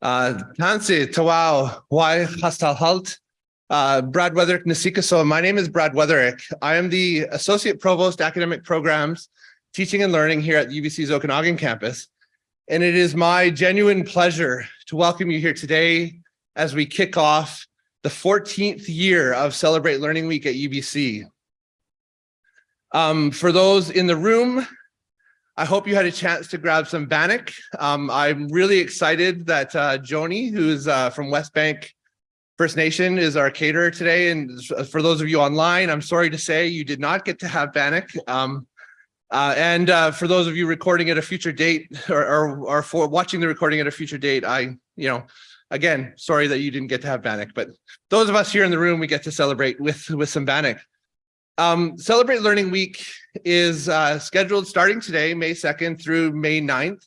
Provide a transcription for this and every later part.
Uh, Tansi, Tawau, Why Hastal Halt, uh, Brad Wuetherick Nasika. So my name is Brad Wuetherick. I am the Associate Provost Academic Programs, Teaching and Learning here at UBC's Okanagan campus. And it is my genuine pleasure to welcome you here today as we kick off the 14th year of Celebrate Learning Week at UBC. Um, for those in the room, I hope you had a chance to grab some Bannock. Um, I'm really excited that uh, Joni, who's uh, from Westbank First Nation, is our caterer today. And for those of you online, I'm sorry to say you did not get to have Bannock. Um, uh, and uh, for those of you recording at a future date or, or, or, for watching the recording at a future date, I, you know, again, sorry that you didn't get to have Bannock, but those of us here in the room, we get to celebrate with, with some Bannock. Um, Celebrate Learning Week is uh, scheduled starting today, May 2nd through May 9th.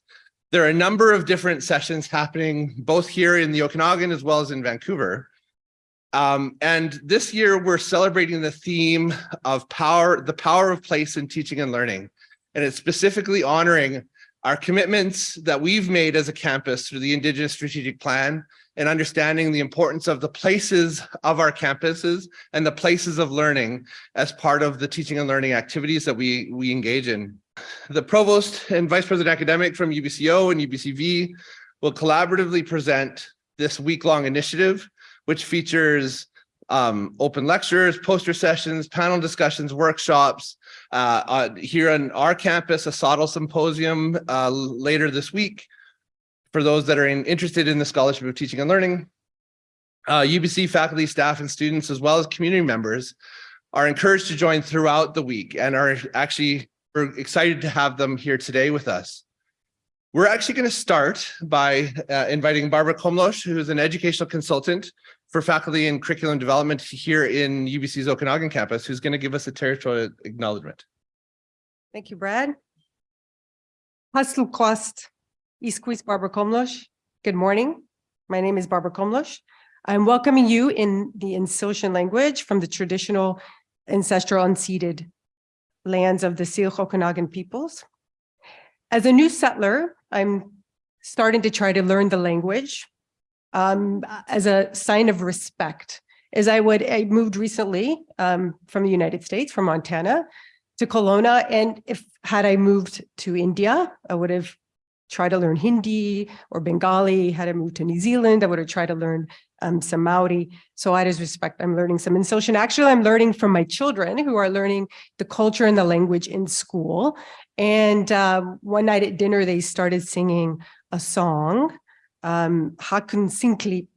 There are a number of different sessions happening both here in the Okanagan as well as in Vancouver. Um, and this year we're celebrating the theme of power, the power of place in teaching and learning. And it's specifically honoring our commitments that we've made as a campus through the Indigenous Strategic Plan and understanding the importance of the places of our campuses and the places of learning as part of the teaching and learning activities that we, we engage in. The provost and vice president academic from UBCO and UBCV will collaboratively present this week-long initiative, which features um, open lectures, poster sessions, panel discussions, workshops. Uh, uh, here on our campus, a SOTL symposium uh, later this week, for those that are in, interested in the Scholarship of Teaching and Learning. Uh, UBC faculty, staff, and students, as well as community members, are encouraged to join throughout the week and are actually we're excited to have them here today with us. We're actually going to start by uh, inviting Barbara Komlosh, who is an educational consultant for faculty and curriculum development here in UBC's Okanagan campus, who's going to give us a territorial acknowledgement. Thank you, Brad. Hustle cost Isquis Barbara Komlosh. Good morning. My name is Barbara Komlosh. I'm welcoming you in the Insilian language from the traditional ancestral unceded lands of the Syilx Okanagan peoples. As a new settler, I'm starting to try to learn the language um, as a sign of respect. As I would, I moved recently um, from the United States, from Montana to Kelowna. And if had I moved to India, I would have try to learn Hindi or Bengali, had to move to New Zealand, I would have tried to learn um, some Maori. So I just respect, I'm learning some Insilian. Actually, I'm learning from my children who are learning the culture and the language in school. And uh, one night at dinner, they started singing a song, um, Hakun Sinklip,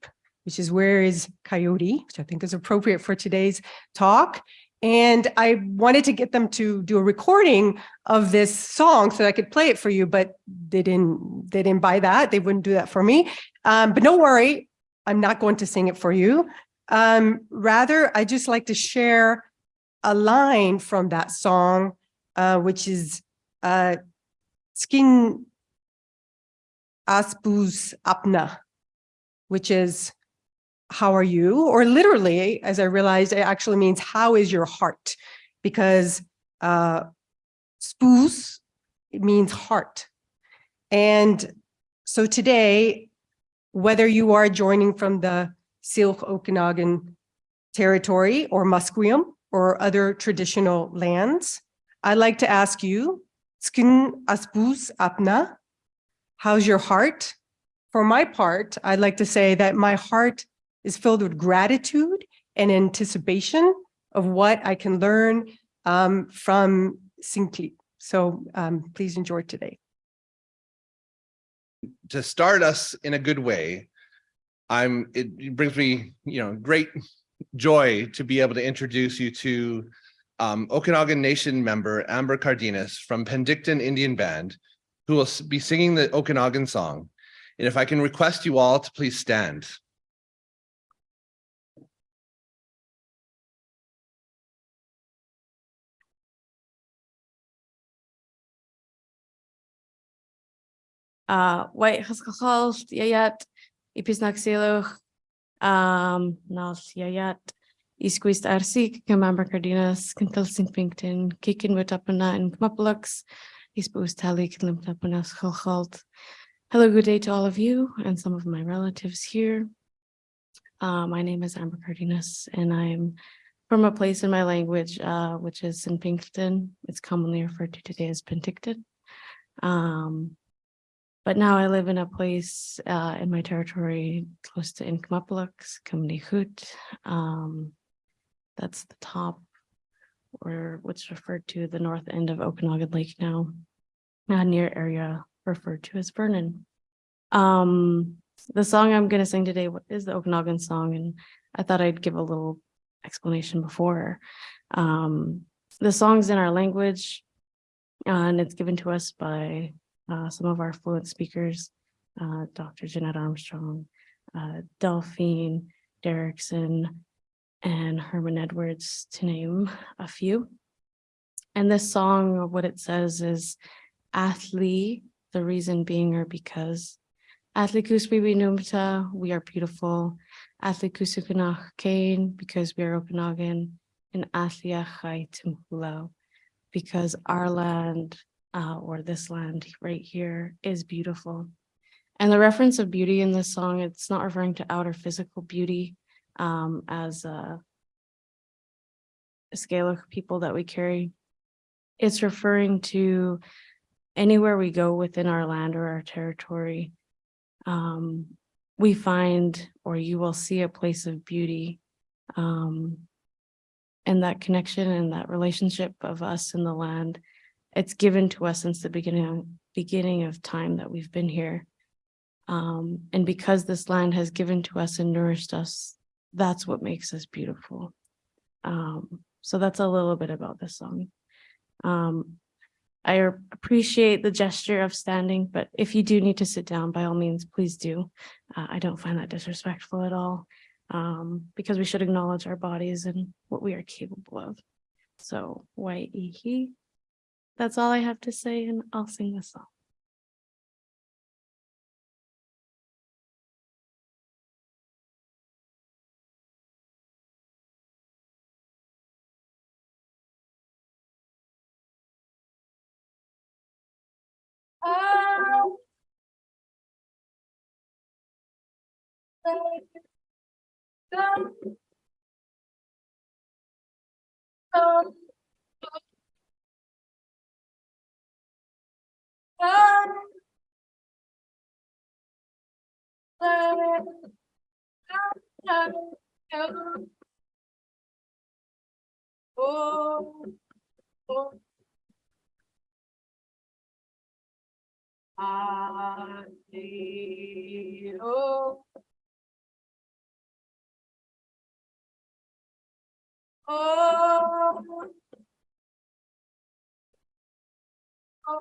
which is where is Coyote, which I think is appropriate for today's talk. And I wanted to get them to do a recording of this song so I could play it for you, but they didn't, they didn't buy that. They wouldn't do that for me. Um, but don't worry, I'm not going to sing it for you. Um, rather, I just like to share a line from that song, uh, which is uh, Skin Aspus Apna, which is how are you? Or literally, as I realized, it actually means how is your heart? Because uh, spoos, means heart. And so today, whether you are joining from the Syilx Okanagan territory or Musqueam or other traditional lands, I'd like to ask you, Skin Aspus Apna, how's your heart? For my part, I'd like to say that my heart is filled with gratitude and anticipation of what I can learn um, from Sinklip. So um, please enjoy today. To start us in a good way, I'm. It brings me, you know, great joy to be able to introduce you to um, Okanagan Nation member Amber Cardenas from Penticton Indian Band, who will be singing the Okanagan song. And if I can request you all to please stand. White haskachal yayat ipisnaxiluch um nals yayat isquist arsi member cardinas kintal sinpington kikin with upana and kmapalux ispus tali klimtapanas chalchalt Hello, good day to all of you and some of my relatives here. Uh, my name is Amber Cardenas and I'm from a place in my language, uh, which is in Pinkerton. It's commonly referred to today as Penticton. Um, but now I live in a place uh, in my territory close to Inkamupaluk, Kamnihut. Um, that's the top or what's referred to the north end of Okanagan Lake now, near area referred to as Vernon. Um, the song I'm going to sing today is the Okanagan song, and I thought I'd give a little explanation before. Um, the song's in our language, and it's given to us by uh, some of our fluent speakers, uh, Dr. Jeanette Armstrong, uh, Delphine Derrickson, and Herman Edwards, to name a few. And this song, what it says is, Athli, the reason being or because, Athli kusbibi numta, we are beautiful, Athli kain, because we are Okanagan, and Athlia because our land, uh, or this land right here is beautiful. And the reference of beauty in this song, it's not referring to outer physical beauty, um, as a, scale of people that we carry. It's referring to anywhere we go within our land or our territory. Um, we find, or you will see a place of beauty. Um, and that connection and that relationship of us and the land, it's given to us since the beginning, beginning of time that we've been here. Um, and because this land has given to us and nourished us, that's what makes us beautiful. Um, so that's a little bit about this song. Um, I appreciate the gesture of standing, but if you do need to sit down, by all means, please do. Uh, I don't find that disrespectful at all, um, because we should acknowledge our bodies and what we are capable of. So, Wai'ihi, that's all I have to say, and I'll sing this song. Ah. Oh, oh. Ah, oh. Oh. Oh.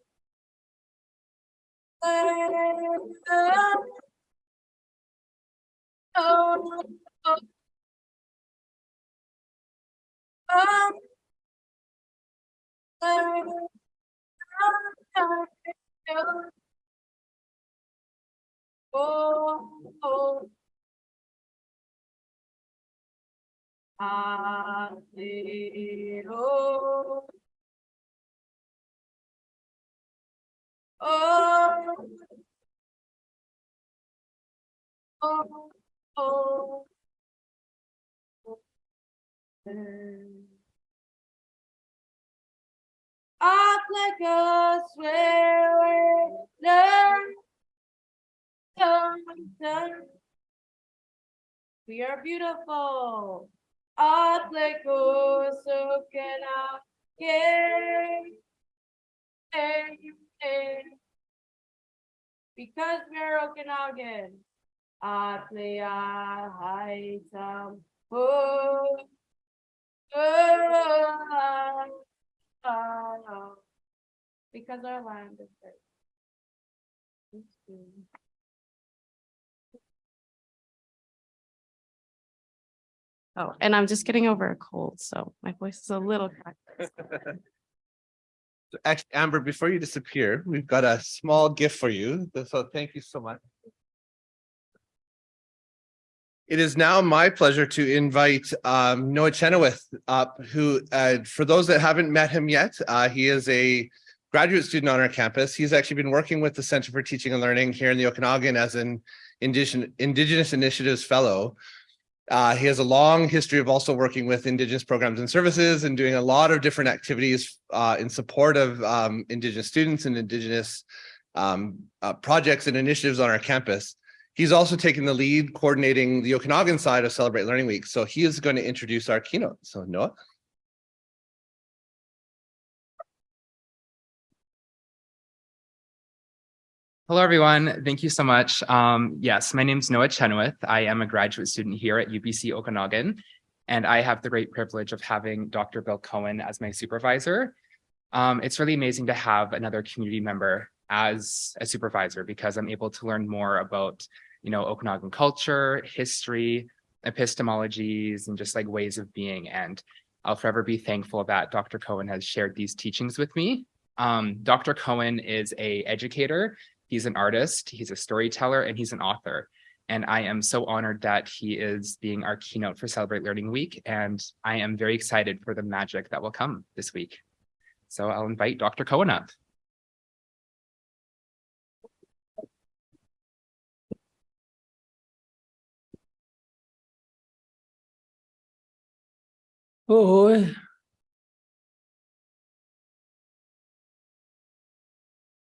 Oh, oh. Ah, oh. Oh. Oh. Act like a swear, learn. We are beautiful. Act like a so because we're Okanagan. Atlea Haitam. Oh, oh, oh, Because our land is very. Oh, and I'm just getting over a cold, so my voice is a little cracked. Actually, Amber, before you disappear, we've got a small gift for you. So thank you so much. It is now my pleasure to invite um, Noah Chenoweth up, who, uh, for those that haven't met him yet, uh, he is a graduate student on our campus. He's actually been working with the Center for Teaching and Learning here in the Okanagan as an Indigenous, Indigenous Initiatives Fellow. Uh, he has a long history of also working with Indigenous programs and services and doing a lot of different activities uh, in support of um, Indigenous students and Indigenous um, uh, projects and initiatives on our campus. He's also taken the lead coordinating the Okanagan side of Celebrate Learning Week. So he is going to introduce our keynote. So Noah. Hello, everyone. Thank you so much. Um, yes, my name is Noah Chenoweth. I am a graduate student here at UBC Okanagan, and I have the great privilege of having Dr. Bill Cohen as my supervisor. Um, it's really amazing to have another community member as a supervisor because I'm able to learn more about, you know, Okanagan culture, history, epistemologies, and just like ways of being. And I'll forever be thankful that Dr. Cohen has shared these teachings with me. Um, Dr. Cohen is a educator He's an artist, he's a storyteller, and he's an author. And I am so honored that he is being our keynote for Celebrate Learning Week. And I am very excited for the magic that will come this week. So I'll invite Dr. Cohen up.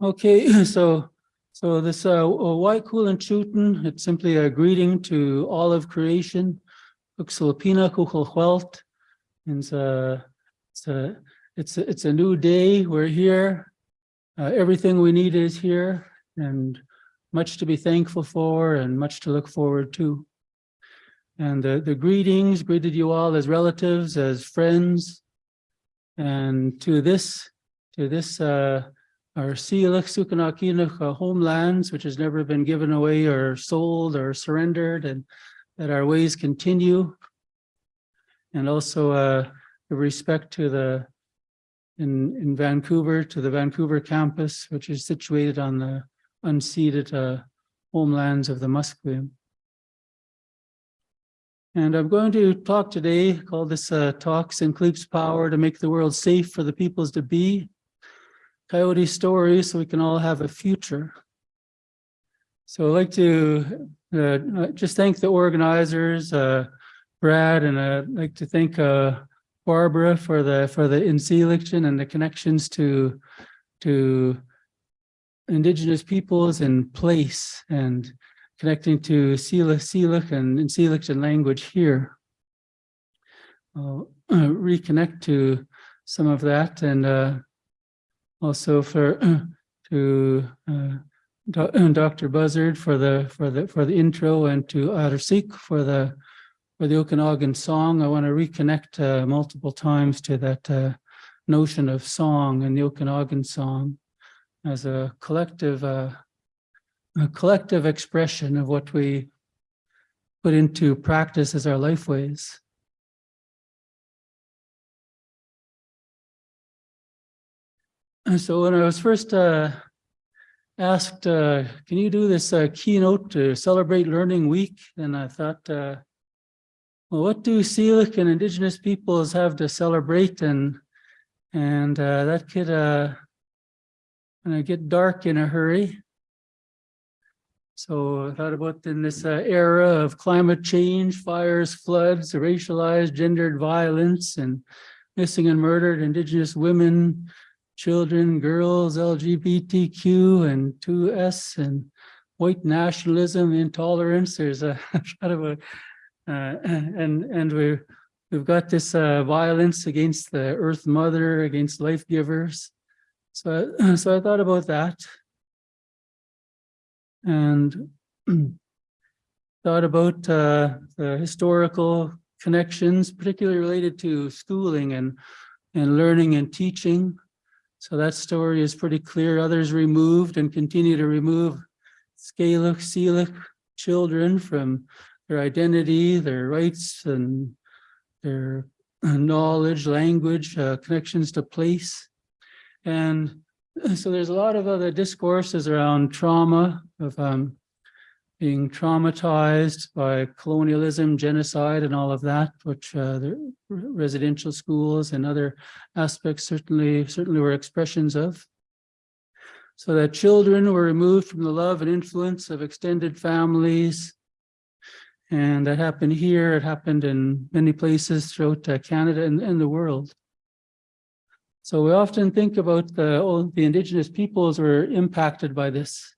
Okay, so so this uh, white cool and shooting, it's simply a greeting to all of creation. It's a, it's a, it's a, it's a new day. We're here. Uh, everything we need is here and much to be thankful for and much to look forward to. And the, the greetings greeted you all as relatives, as friends. And to this, to this uh, our Siilach Sukanakinach uh, homelands, which has never been given away or sold or surrendered, and that our ways continue. And also uh, the respect to the in, in Vancouver, to the Vancouver campus, which is situated on the unceded uh, homelands of the Musqueam. And I'm going to talk today, call this uh, Talks and Cleaps Power to make the world safe for the peoples to be. Coyote stories so we can all have a future. So I'd like to uh, just thank the organizers, uh, Brad, and I'd like to thank uh, Barbara for the for the election and the connections to to indigenous peoples and place and connecting to Sila Silik and Inselection language here. I'll uh, reconnect to some of that and uh, also for to uh, Dr. Buzzard for the for the for the intro and to Adersik for the for the Okanagan song. I want to reconnect uh, multiple times to that uh, notion of song and the Okanagan song as a collective uh, a collective expression of what we put into practice as our lifeways. So when I was first uh, asked, uh, can you do this uh, keynote to celebrate Learning Week? And I thought, uh, well, what do Syilx and Indigenous peoples have to celebrate? And and uh, that could uh, get dark in a hurry. So I thought about in this uh, era of climate change, fires, floods, racialized, gendered violence, and missing and murdered Indigenous women, children, girls, LGBTQ and 2S and white nationalism, intolerance. There's a kind of a, uh, and, and we're, we've got this uh, violence against the earth mother, against life givers. So, I- so I thought about that. And thought about uh, the historical connections, particularly related to schooling and, and learning and teaching. So that story is pretty clear. Others removed and continue to remove Syilx children from their identity, their rights and their knowledge, language, uh, connections to place. And so there's a lot of other discourses around trauma of um, being traumatized by colonialism, genocide, and all of that, which uh, the residential schools and other aspects certainly certainly were expressions of. So that children were removed from the love and influence of extended families. And that happened here, it happened in many places throughout uh, Canada and, and the world. So we often think about the, the indigenous peoples were impacted by this.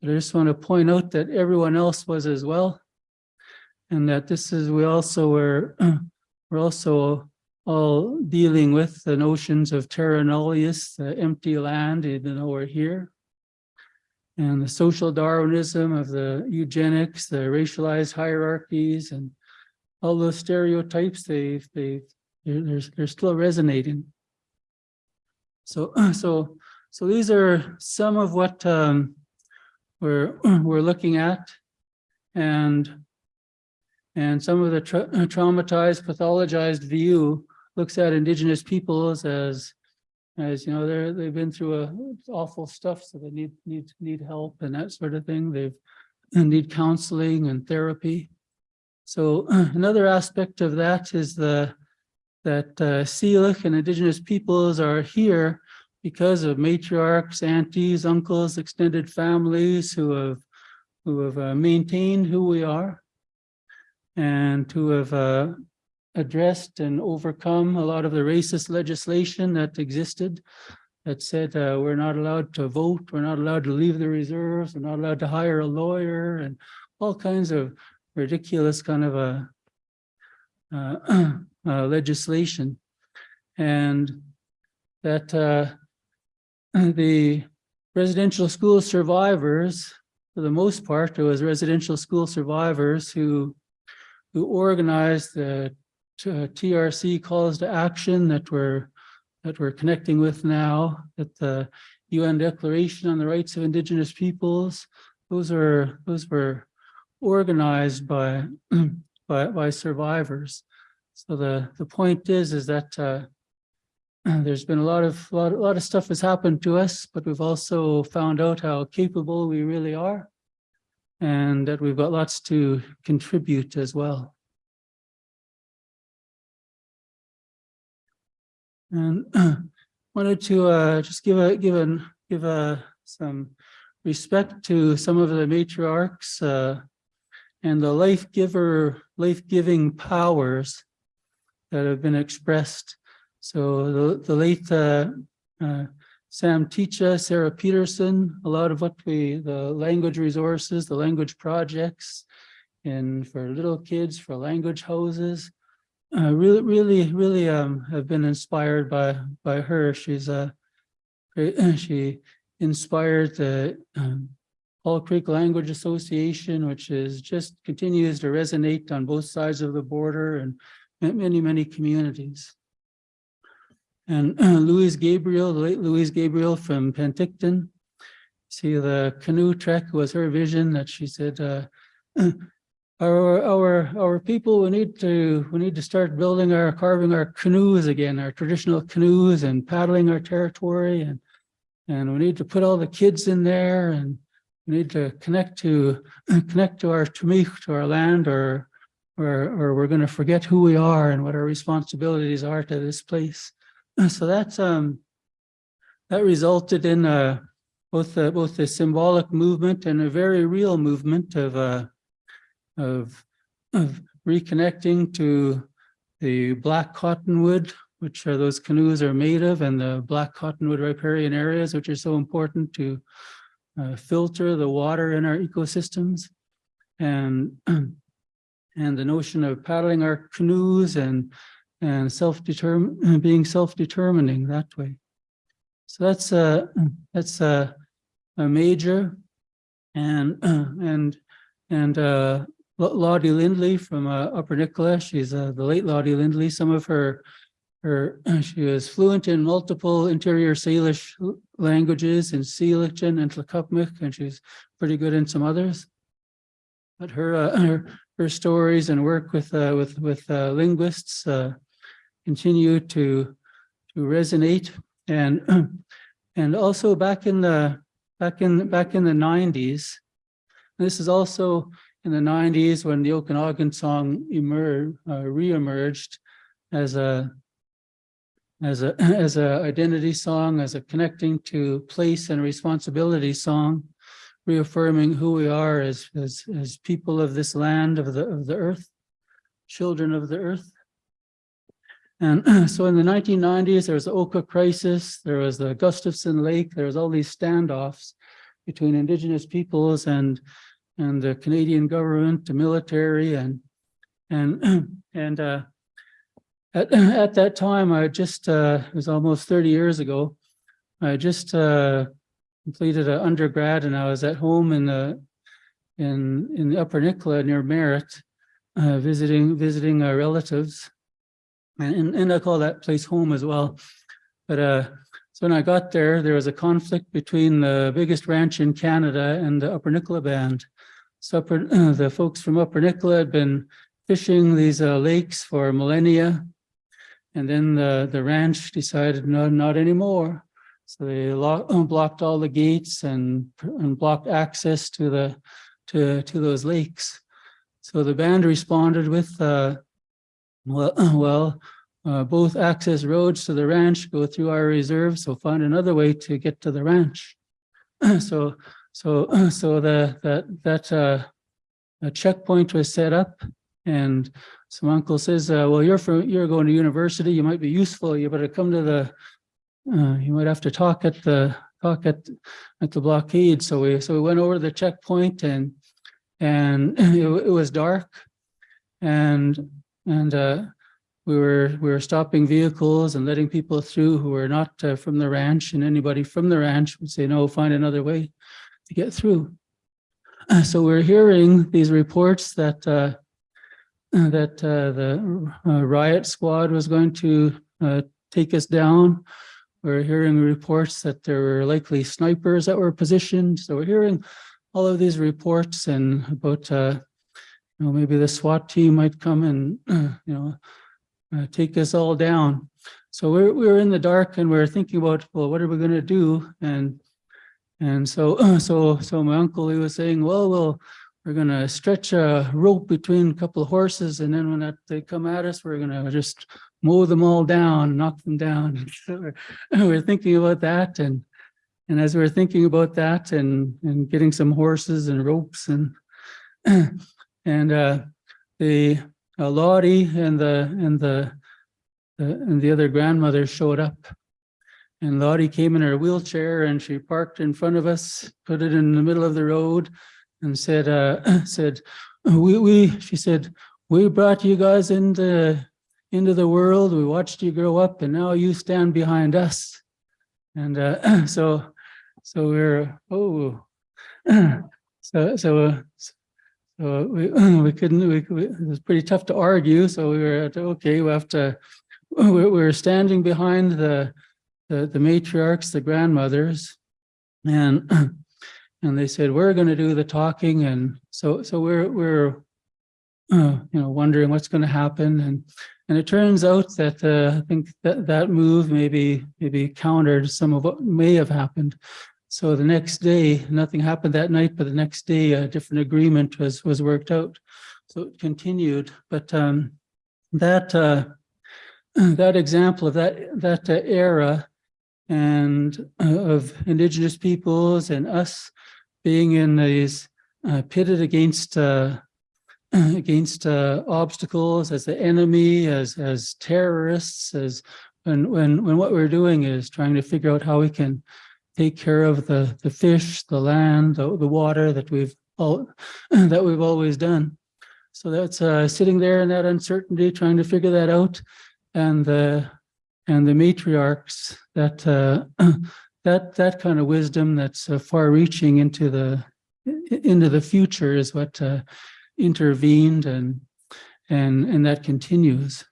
But I just want to point out that everyone else was as well. And that this is, we also were, we're also all dealing with the notions of terra nullius, the empty land, even though we're here. And the social Darwinism of the eugenics, the racialized hierarchies and all those stereotypes, they, they, they're, they're, they're still resonating. So, so, so these are some of what um, we're, we're looking at. And, and some of the tra traumatized, pathologized view looks at indigenous peoples as, as, you know, they're, they've been through a awful stuff, so they need, need, need help and that sort of thing. They've need counseling and therapy. So another aspect of that is the, that uh, and indigenous peoples are here because of matriarchs, aunties, uncles, extended families who have who have uh, maintained who we are and who have uh, addressed and overcome a lot of the racist legislation that existed that said uh, we're not allowed to vote, we're not allowed to leave the reserves, we're not allowed to hire a lawyer and all kinds of ridiculous kind of a uh, uh, legislation. And that uh, the residential school survivors, for the most part, it was residential school survivors who who organized the TRC calls to action that we're that we're connecting with now, that the UN Declaration on the Rights of Indigenous Peoples, those are those were organized by by, by survivors. So the the point is is that uh, there's been a lot of lot, a lot of stuff has happened to us, but we've also found out how capable we really are, and that we've got lots to contribute as well. And wanted to uh, just give a give a give a some respect to some of the matriarchs uh, and the life giver life giving powers that have been expressed. So the the late uh, uh, Sam Teacha, Sarah Peterson, a lot of what we the language resources, the language projects, and for little kids for language houses uh, really, really, really um, have been inspired by by her. She's a she inspired the um, Paul Creek Language Association, which is just continues to resonate on both sides of the border and many, many communities. And uh, Louise Gabriel, the late Louise Gabriel from Penticton, see the canoe trek was her vision that she said, uh, our our our people we need to we need to start building our carving our canoes again our traditional canoes and paddling our territory and and we need to put all the kids in there and we need to connect to connect to our to our land or or or we're going to forget who we are and what our responsibilities are to this place so that's um that resulted in uh both uh, both a symbolic movement and a very real movement of uh of, of reconnecting to the black cottonwood which are those canoes are made of, and the black cottonwood riparian areas, which are so important to uh, filter the water in our ecosystems. And, and the notion of paddling our canoes and, and self-determ, being self-determining that way. So that's a, that's a, a major and, and, and uh, Lottie Lindley from uh, Upper Nicola, she's uh, the late Lottie Lindley. Some of her, her, she was fluent in multiple interior Salish languages in Seelichan and Tlacupmic, and she's pretty good in some others. But her, uh, her, her stories and work with, uh, with, with uh, linguists continue to, to resonate. And, and also back in the, back in, back in the nineties, this is also in the nineties when the Okanagan song emerged, uh, reemerged as a as a as a identity song, as a connecting to place and responsibility song, reaffirming who we are as as as people of this land of the of the earth, children of the earth. And so in the nineteen nineties, there was the Oka crisis, there was the Gustafsen Lake, there was all these standoffs between indigenous peoples and and the Canadian government, the military and, and, and, uh, at, at that time, I just, uh, it was almost thirty years ago. I just, uh, completed an undergrad and I was at home in the, in, in the Upper Nicola near Merritt, uh, visiting, visiting our relatives. And, and- and I call that place home as well. But, uh, so when I got there, there was a conflict between the biggest ranch in Canada and the Upper Nicola Band. So upper, the folks from Upper Nicola had been fishing these uh, lakes for millennia. And then the, the ranch decided, no, not anymore. So they blocked all the gates and, and blocked access to the, to, to those lakes. So the band responded with, uh, well, well, uh, both access roads to the ranch go through our reserve, so find another way to get to the ranch. So so, so the, that, that, uh, checkpoint was set up and some uncle says, uh, well, you're from, you're going to university, you might be useful, you better come to the, uh, you might have to talk at the, talk at, at the blockade. So we, so we went over to the checkpoint and, and it, it was dark. And, and, uh, we were, we were stopping vehicles and letting people through who were not uh, from the ranch and anybody from the ranch would say, no, find another way to get through. So we're hearing these reports that uh, that uh, the uh, riot squad was going to take us down. We're hearing reports that there were likely snipers that were positioned. So we're hearing all of these reports and about, uh, you know, maybe the SWAT team might come and, you know, uh, take us all down. So we're, we were in the dark and we we're thinking about, well, what are we going to do? And and so, so, so my uncle, he was saying, well, well, we're gonna stretch a rope between a couple of horses and then when that, they come at us, we're gonna just mow them all down, knock them down. So we're, we're thinking about that and, and as we we're thinking about that and, and getting some horses and ropes and, and, uh, the uh, Lottie and the, and the, the- and the other grandmother showed up. And Lottie came in her wheelchair and she parked in front of us, put it in the middle of the road and said, uh, said, we, we, she said, we brought you guys into, into the world. We watched you grow up and now you stand behind us. And, uh, so, so we're, oh, so, so, uh, so we, we couldn't, we, we- it was pretty tough to argue. So we were, at, okay, we have to, we we we're standing behind the, the, the matriarchs, the grandmothers. And, and they said, we're going to do the talking. And so, so we're, we're, uh, you know, wondering what's going to happen. And, and it turns out that, uh, I think that, that move maybe, maybe countered some of what may have happened. So the next day, nothing happened that night, but the next day, a different agreement was, was worked out. So it continued, but, um, that, uh, that example of that, that uh, era and uh, of indigenous peoples and us being in these uh, pitted against uh, against uh, obstacles as the enemy, as as terrorists, as when, when, when what we're doing is trying to figure out how we can take care of the, the fish, the land, the, the water that we've all, that we've always done. So that's uh, sitting there in that uncertainty, trying to figure that out. And the, and the matriarchs that, uh, that, that kind of wisdom that's uh, far reaching into the, into the future is what uh, intervened and, and, and that continues.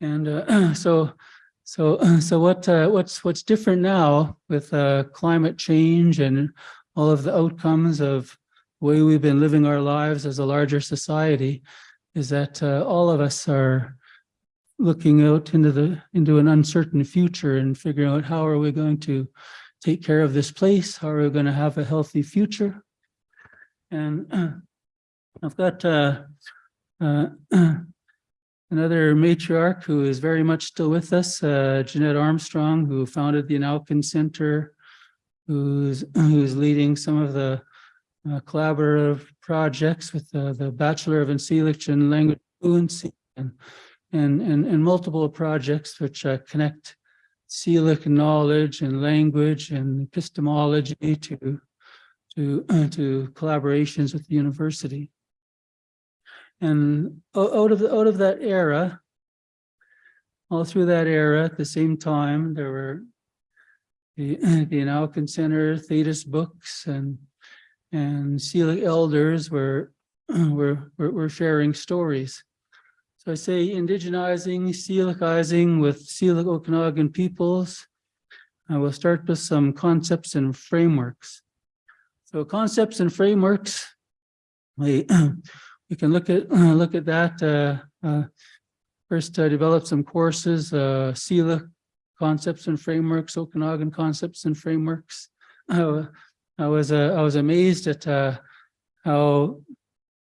And uh, so, so, so what, uh, what's, what's different now with uh, climate change and all of the outcomes of the way we've been living our lives as a larger society is that uh, all of us are looking out into the, into an uncertain future and figuring out how are we going to take care of this place? How are we going to have a healthy future? And I've got uh, uh, another matriarch who is very much still with us, uh, Jeanette Armstrong, who founded the En'owkin Center, who's, who's leading some of the uh, collaborative projects with the, the Bachelor of Enseelich and Language Fluency and, and, and, and multiple projects which uh, connect Syilx knowledge and language and epistemology to, to, to collaborations with the university. And out of, the out of that era, all through that era, at the same time, there were the, the En'owkin Center, Theytus Books, and, and Syilx elders were, were, were, sharing stories. So I say indigenizing, Sealicizing with Syilx Okanagan peoples. I will start with some concepts and frameworks. So concepts and frameworks, we, we can look at, look at that. uh, uh, First, uh, develop some courses, uh, Syilx concepts and frameworks, Okanagan concepts and frameworks. I was, uh, I was amazed at how,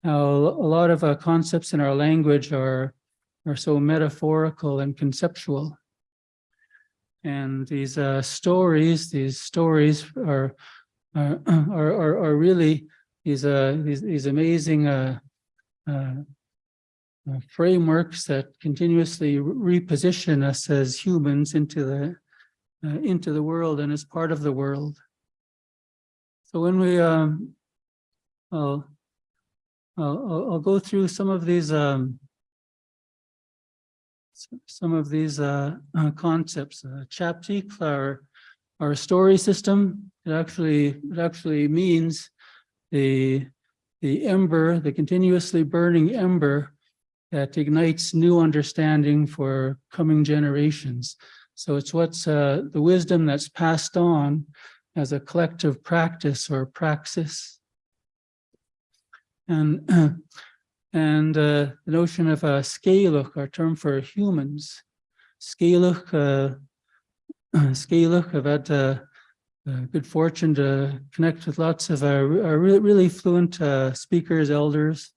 how a lot of concepts in our language are, are so metaphorical and conceptual. And these uh, stories, these stories are, are, are, are- are really these, uh, these, these amazing uh, uh, uh, frameworks that continuously re- reposition us as humans into the, uh, into the world and as part of the world. So when we, um, I'll, I'll, I'll- go through some of these, um, some of these, uh, uh, concepts, uh, our, our story system, it actually, it actually means the, the ember, the continuously burning ember that ignites new understanding for coming generations. So it's what's, uh, the wisdom that's passed on as a collective practice or praxis. And, and uh, the notion of a scalach, our term for humans. Scalach, uh, scalach, I've had good fortune to connect with lots of uh, really, really fluent uh, speakers, elders.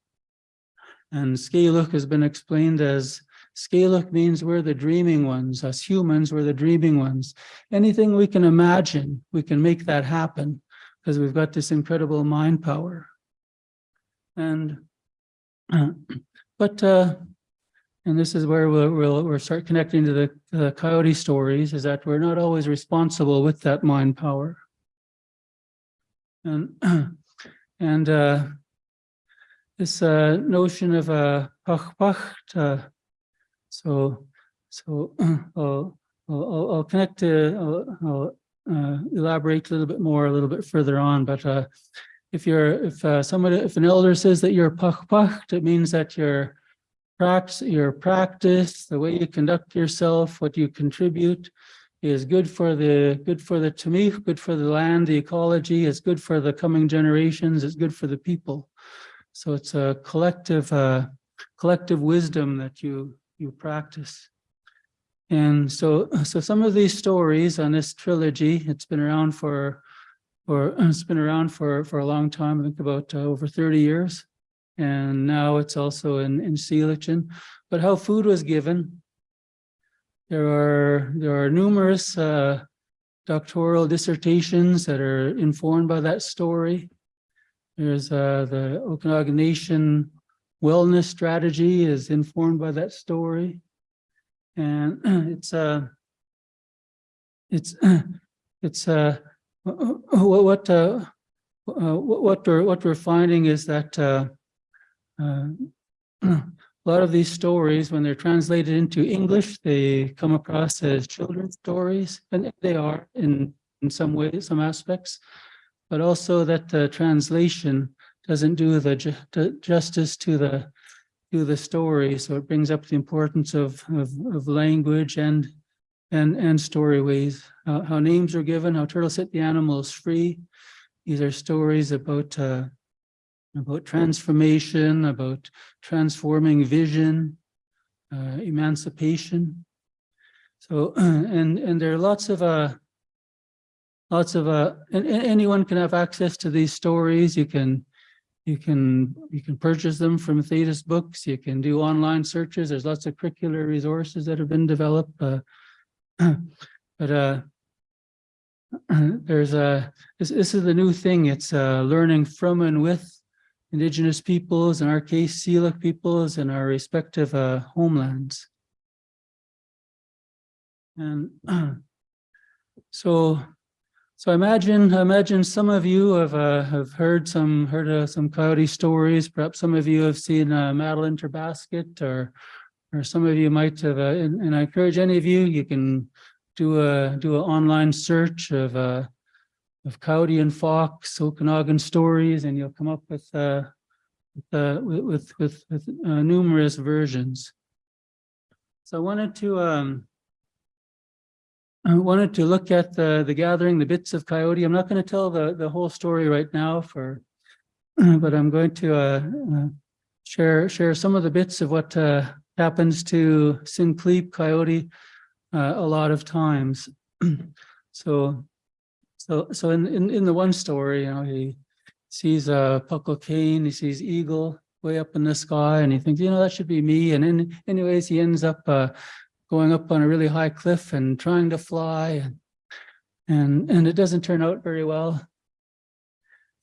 And scalach has been explained as Scalach means we're the dreaming ones, us humans, we're the dreaming ones. Anything we can imagine, we can make that happen because we've got this incredible mind power. And, but, uh, and this is where we'll, we'll, we'll start connecting to the, the coyote stories is that we're not always responsible with that mind power. And, and, uh, this, uh, notion of, uh, pachpacht, uh, so, so I'll, I'll, I'll- connect to, I'll, I'll uh, elaborate a little bit more, a little bit further on, but uh, if you're, if uh, somebody, if an elder says that you're pachpacht, it means that your practice, your practice, the way you conduct yourself, what you contribute is good for the, good for the tamich, good for the land, the ecology, it's good for the coming generations, it's good for the people. So it's a collective, uh, collective wisdom that you, you practice. And so, so some of these stories on this trilogy, it's been around for, for, it's been around for, for a long time, I think about uh, over thirty years. And now it's also in, in Seelichen. But how food was given, there are, there are numerous uh, doctoral dissertations that are informed by that story. There's uh, the Okanagan Nation wellness strategy is informed by that story. And it's uh it's it's uh what what uh uh, what what we're what we're finding is that uh uh, a lot of these stories, when they're translated into English, they come across as children's stories, and they are in in some ways, some aspects, but also that the translation doesn't do the ju- justice to the to the story. So it brings up the importance of of, of language and and and story ways, how, how names are given, how turtles set the animals free. These are stories about uh, about transformation, about transforming vision, uh, emancipation. So, and, and there are lots of, uh, lots of, uh, and, and anyone can have access to these stories. You can, you can, you can purchase them from Theytus Books. You can do online searches. There's lots of curricular resources that have been developed. Uh, but, uh, there's a, this, this is the new thing. It's, uh, learning from and with indigenous peoples, in our case, Syilx peoples in our respective uh, homelands. And so, so I imagine, imagine some of you have uh, have heard some heard uh, some coyote stories. Perhaps some of you have seen uh, Madeline Terbasket, or or some of you might have. Uh, and, and I encourage any of you, you can do a do an online search of uh, of Coyote and Fox, Okanagan stories, and you'll come up with uh, with, uh, with with with uh, numerous versions. So I wanted to um, I wanted to look at the the gathering, the bits of Coyote. I'm not going to tell the the whole story right now, for but I'm going to uh, uh, share share some of the bits of what uh, happens to Sinclair Coyote uh, a lot of times. so so, so in, in, in the one story, you know, he sees a puckle cane, he sees eagle way up in the sky, and he thinks, you know, that should be me. And in, anyways, he ends up uh, going up on a really high cliff and trying to fly, and, and and it doesn't turn out very well.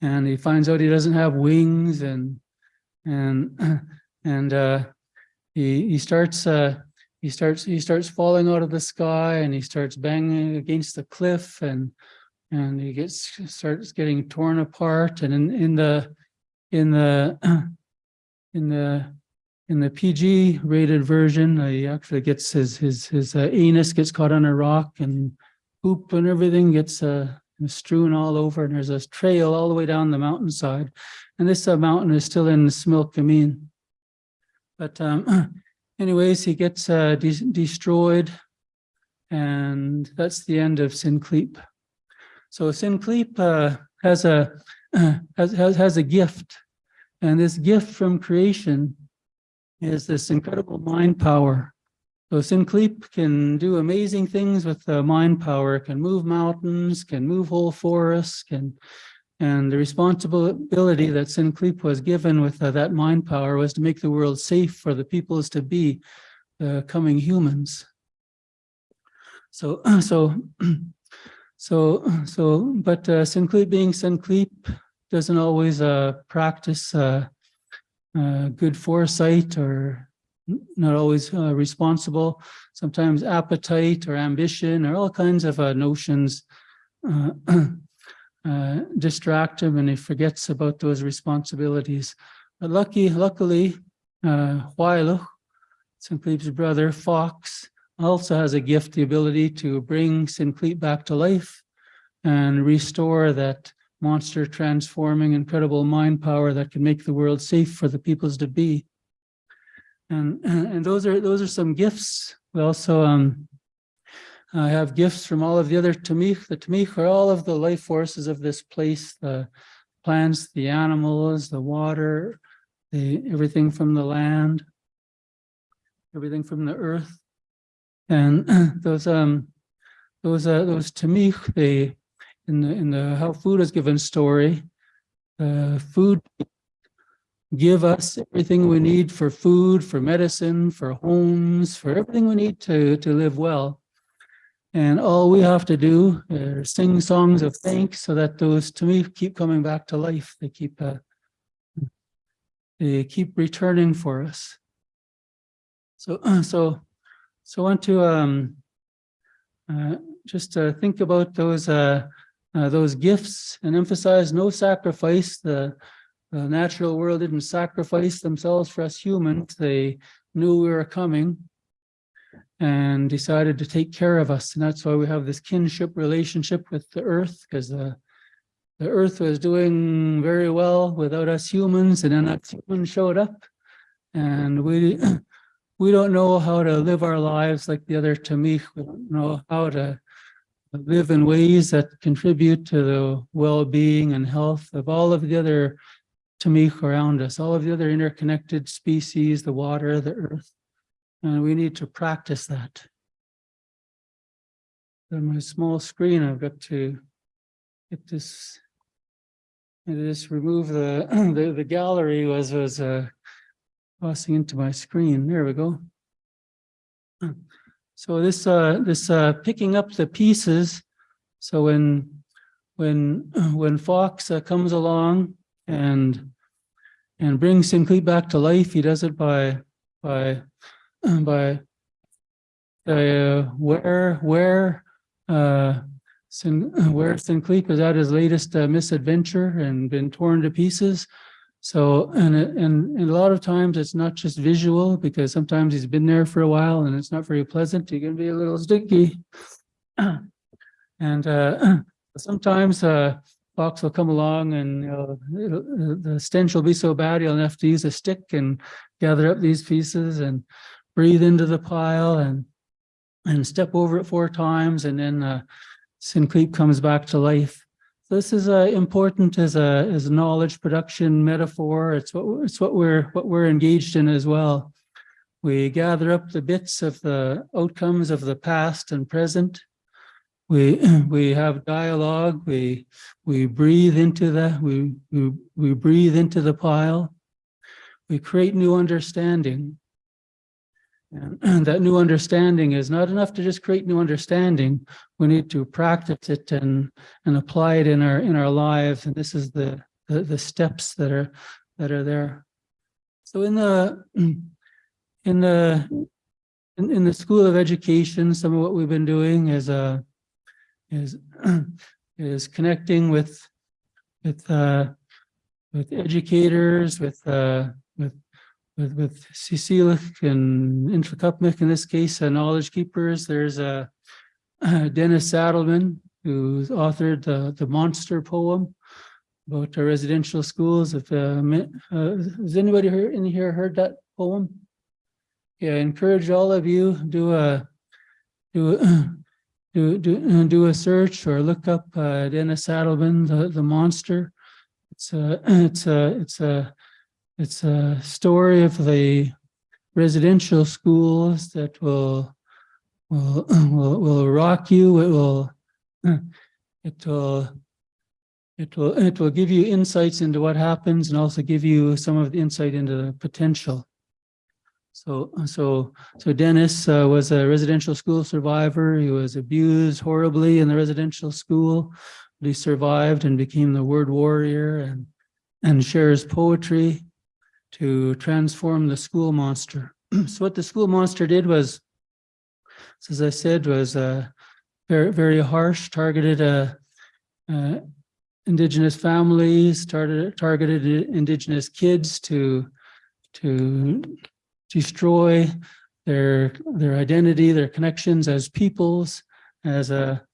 And he finds out he doesn't have wings, and and and uh, he he starts uh, he starts he starts falling out of the sky, and he starts banging against the cliff, and and he gets starts getting torn apart and in in the in the in the in the PG rated version he actually gets his his his uh, anus gets caught on a rock and poop and everything gets uh, strewn all over and there's a trail all the way down the mountainside and this uh, mountain is still in Similkameen but um anyways he gets uh, de destroyed and that's the end of Sincleep. So Sinclair uh, has a has, has has a gift, and this gift from creation is this incredible mind power. So Sinclair can do amazing things with the mind power. Can move mountains, can move whole forests, can and the responsibility that Sinclair was given with uh, that mind power was to make the world safe for the peoples to be the coming humans. So so. So, so, but uh, being Sinclair doesn't always uh, practice uh, uh, good foresight or not always uh, responsible. Sometimes appetite or ambition or all kinds of uh, notions uh, distract him and he forgets about those responsibilities. But lucky, luckily, uh, Sinclair's brother, Fox, also has a gift, the ability to bring Sinclair back to life and restore that monster transforming incredible mind power that can make the world safe for the peoples to be. And, and those are those are some gifts. We also um, have gifts from all of the other Tamich. The Tamich are all of the life forces of this place, the plants, the animals, the water, the everything from the land, everything from the earth. And those um those uh those tamich, they in the in the how food is given story, uh food give us everything we need for food, for medicine, for homes, for everything we need to to live well. And all we have to do is sing songs of thanks so that those tamich keep coming back to life. They keep uh, they keep returning for us. So so So I want to um, uh, just uh, think about those uh, uh, those gifts and emphasize no sacrifice. The, the natural world didn't sacrifice themselves for us humans. They knew we were coming and decided to take care of us. And that's why we have this kinship relationship with the earth, because the the earth was doing very well without us humans, and then us humans showed up. And we we don't know how to live our lives like the other Tamich. We don't know how to live in ways that contribute to the well-being and health of all of the other Tamich around us, all of the other interconnected species, the water, the earth. And we need to practice that. On my small screen, I've got to get this. Just remove the, the, the gallery was, was, uh, passing into my screen. There we go. So this, uh, this, uh, picking up the pieces. So when, when, when Fox uh, comes along and, and brings Sinclair back to life, he does it by, by, by, uh, where, where, uh, Sin, where Sinclair is at his latest uh, misadventure and been torn to pieces. So, and, and, and a lot of times it's not just visual because sometimes he's been there for a while and it's not very pleasant. He can be a little sticky. And, uh, sometimes, uh, Fox will come along and, you know, the stench will be so bad, he'll have to use a stick and gather up these pieces and breathe into the pile and, and step over it four times and then, uh, Sinclair comes back to life. This is uh, important as a as a knowledge production metaphor. It's what it's what we're what we're engaged in as well. We gather up the bits of the outcomes of the past and present. We we have dialogue. We we breathe into that. We we we breathe into the pile. We create new understanding. And that new understanding is not enough to just create new understanding. We need to practice it and and apply it in our in our lives. And this is the the, the steps that are that are there. So in the in the in, in the School of Education, some of what we've been doing is uh is is connecting with with uh with educators, with uh with with with Syilx and Nlaka'pamux in this case, uh, knowledge keepers. There's a uh, Dennis Saddleman, who's authored the, the monster poem about the residential schools. If, uh, uh, has anybody here in here heard that poem? Yeah, I encourage all of you, do a, do, a- do, do, do a search or look up, uh, Dennis Saddleman, the, the monster. It's a, it's a, it's a, it's a story of the residential schools that will will will will rock you. It will it will it will it will give you insights into what happens and also give you some of the insight into the potential. So so so Dennis uh, was a residential school survivor. He was abused horribly in the residential school. But he survived and became the word warrior and and shares poetry to transform the school monster. So what the school monster did was, as I said, was uh, very, very harsh, targeted uh, uh, indigenous families, targeted, targeted indigenous kids to, to destroy their, their identity, their connections as peoples, as a,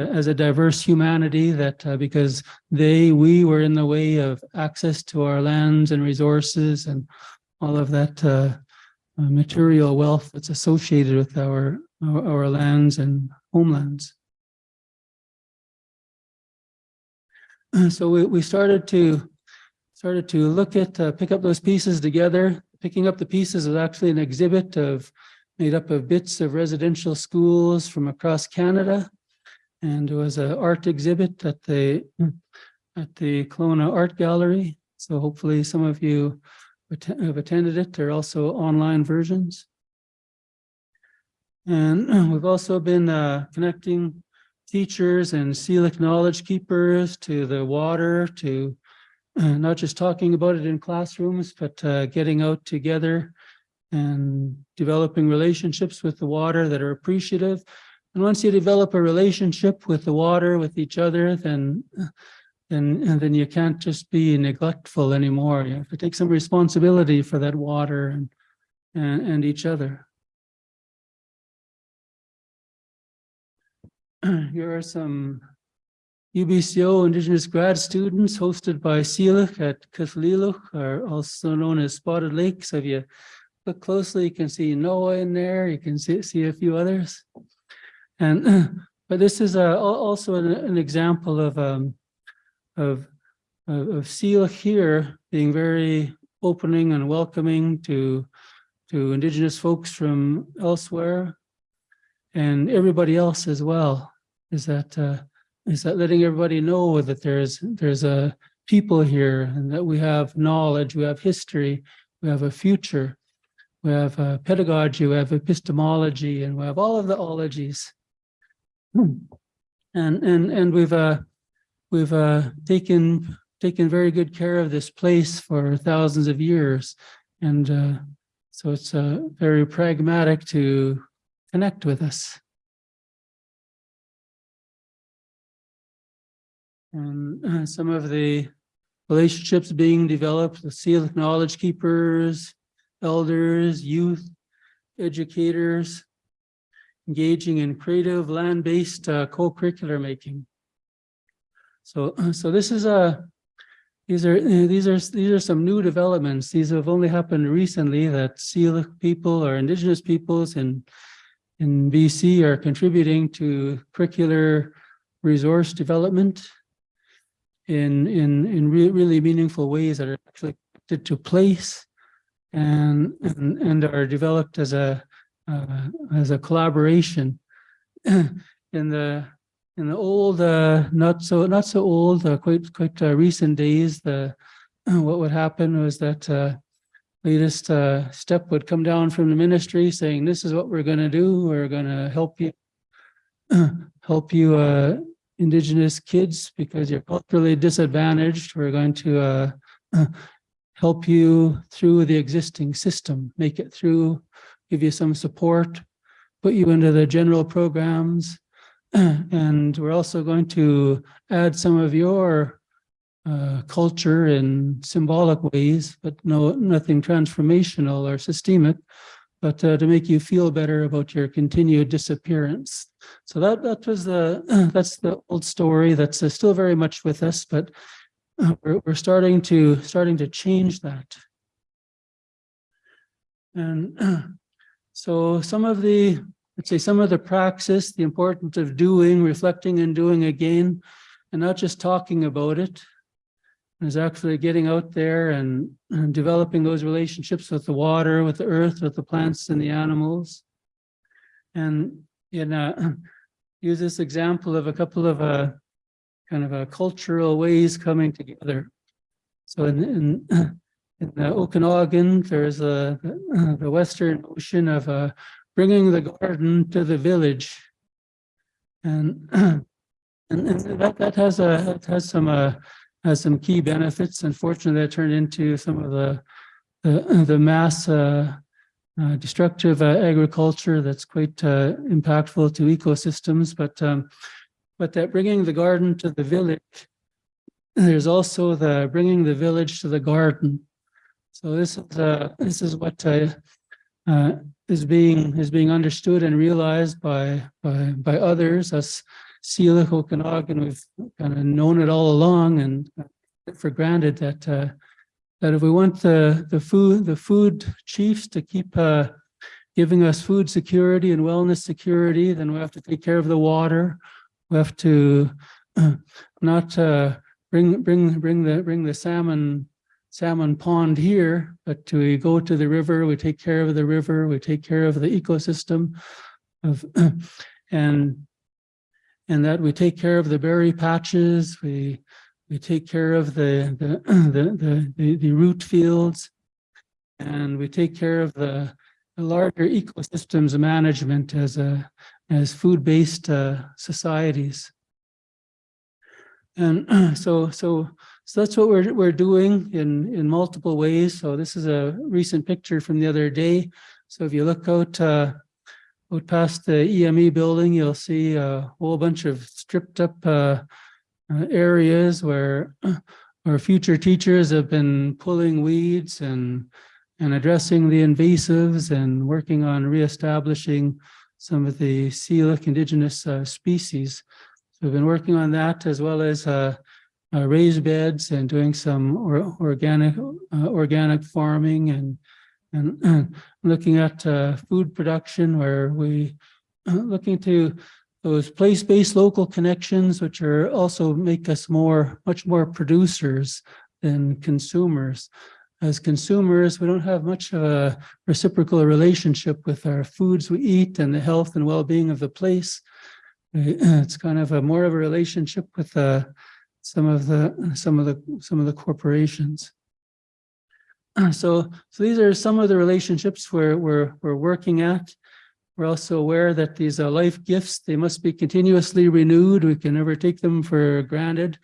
as a diverse humanity that uh, because they, we were in the way of access to our lands and resources and all of that uh, uh, material wealth that's associated with our, our, lands and homelands. So we, we started to, started to look at, uh, pick up those pieces together. Picking up the pieces is actually an exhibit of, made up of bits of residential schools from across Canada. And it was an art exhibit at the, at the Kelowna Art Gallery. So hopefully some of you have attended it. There are also online versions. And we've also been uh, connecting teachers and Syilx knowledge keepers to the water, to uh, not just talking about it in classrooms, but uh, getting out together and developing relationships with the water that are appreciative. And once you develop a relationship with the water, with each other, then then and then you can't just be neglectful anymore. You have to take some responsibility for that water and and, and each other. Here are some UBCO Indigenous grad students hosted by Syilx at Cathliluk, are also known as Spotted Lakes. If you look closely, you can see Noah in there. You can see, see a few others. And, but this is a, also an, an example of, um, of, of, Syilx here being very opening and welcoming to, to Indigenous folks from elsewhere and everybody else as well. Is that, uh, is that letting everybody know that there's, there's a people here and that we have knowledge, we have history, we have a future, we have uh, pedagogy, we have epistemology, and we have all of the ologies. Hmm. And, and, and we've, uh, we've, uh, taken, taken very good care of this place for thousands of years. And, uh, so it's, uh, very pragmatic to connect with us. And uh, some of the relationships being developed with seal knowledge keepers, elders, youth, educators, engaging in creative land-based uh, co-curricular making. So, so this is a, these are, uh, these are, these are some new developments. These have only happened recently that Seal people or indigenous peoples in, in BC are contributing to curricular resource development in, in, in re- really meaningful ways that are actually connected to place and, and, and are developed as a, uh, as a collaboration. in the, in the old, uh, not so, not so old, uh, quite, quite uh, recent days, the, what would happen was that, uh, latest, uh, step would come down from the ministry saying, this is what we're gonna do. We're gonna help you, help you, indigenous kids because you're culturally disadvantaged. We're going to help you through the existing system, make it through, give you some support, put you into the general programs. And we're also going to add some of your uh, culture in symbolic ways, but no, nothing transformational or systemic, but uh, to make you feel better about your continued disappearance. So that that was the that's the old story that's uh, still very much with us, but uh, we're we're starting to starting to change that. And so some of the let's say some of the praxis, the importance of doing, reflecting, and doing again, and not just talking about it, is actually getting out there and, and developing those relationships with the water, with the earth, with the plants and the animals. And in uh, use this example of a couple of uh, kind of a cultural ways coming together. So in, in, in the Okanagan, there's a, the western ocean of uh, bringing the garden to the village. And, and, and that, that has a, has some uh, has some key benefits. Unfortunately, that turned into some of the the, the mass uh, uh, destructive uh, agriculture that's quite uh, impactful to ecosystems. But um, but that bringing the garden to the village, there's also the bringing the village to the garden. So this is uh, this is what uh, uh, is being is being understood and realized by by by others. Us Syilx Okanagan, we've kind of known it all along and for granted that uh, that if we want the the food the food chiefs to keep uh, giving us food security and wellness security, then we have to take care of the water. We have to not uh, bring bring bring the bring the salmon salmon pond here, but we go to the river, we take care of the river, we take care of the ecosystem of and and that we take care of the berry patches, we we take care of the the the the, the root fields, and we take care of the, the larger ecosystems management as a as food-based uh, societies. And so so so that's what we're, we're doing in, in multiple ways. So this is a recent picture from the other day. So if you look out, uh, out past the EME building, you'll see a whole bunch of stripped up, uh, uh, areas where our future teachers have been pulling weeds and, and addressing the invasives and working on reestablishing some of the Syilx indigenous uh, species. So we've been working on that as well as uh, uh, raised beds and doing some or, organic uh, organic farming and and looking at uh, food production where we uh, looking to those place-based local connections, which are also make us more, much more producers than consumers. As consumers, we don't have much of a reciprocal relationship with our foods we eat and the health and well-being of the place. It's kind of a more of a relationship with uh, some of the some of the some of the corporations. So, so these are some of the relationships where we're we're working at. We're also aware that these are life gifts. They must be continuously renewed. We can never take them for granted.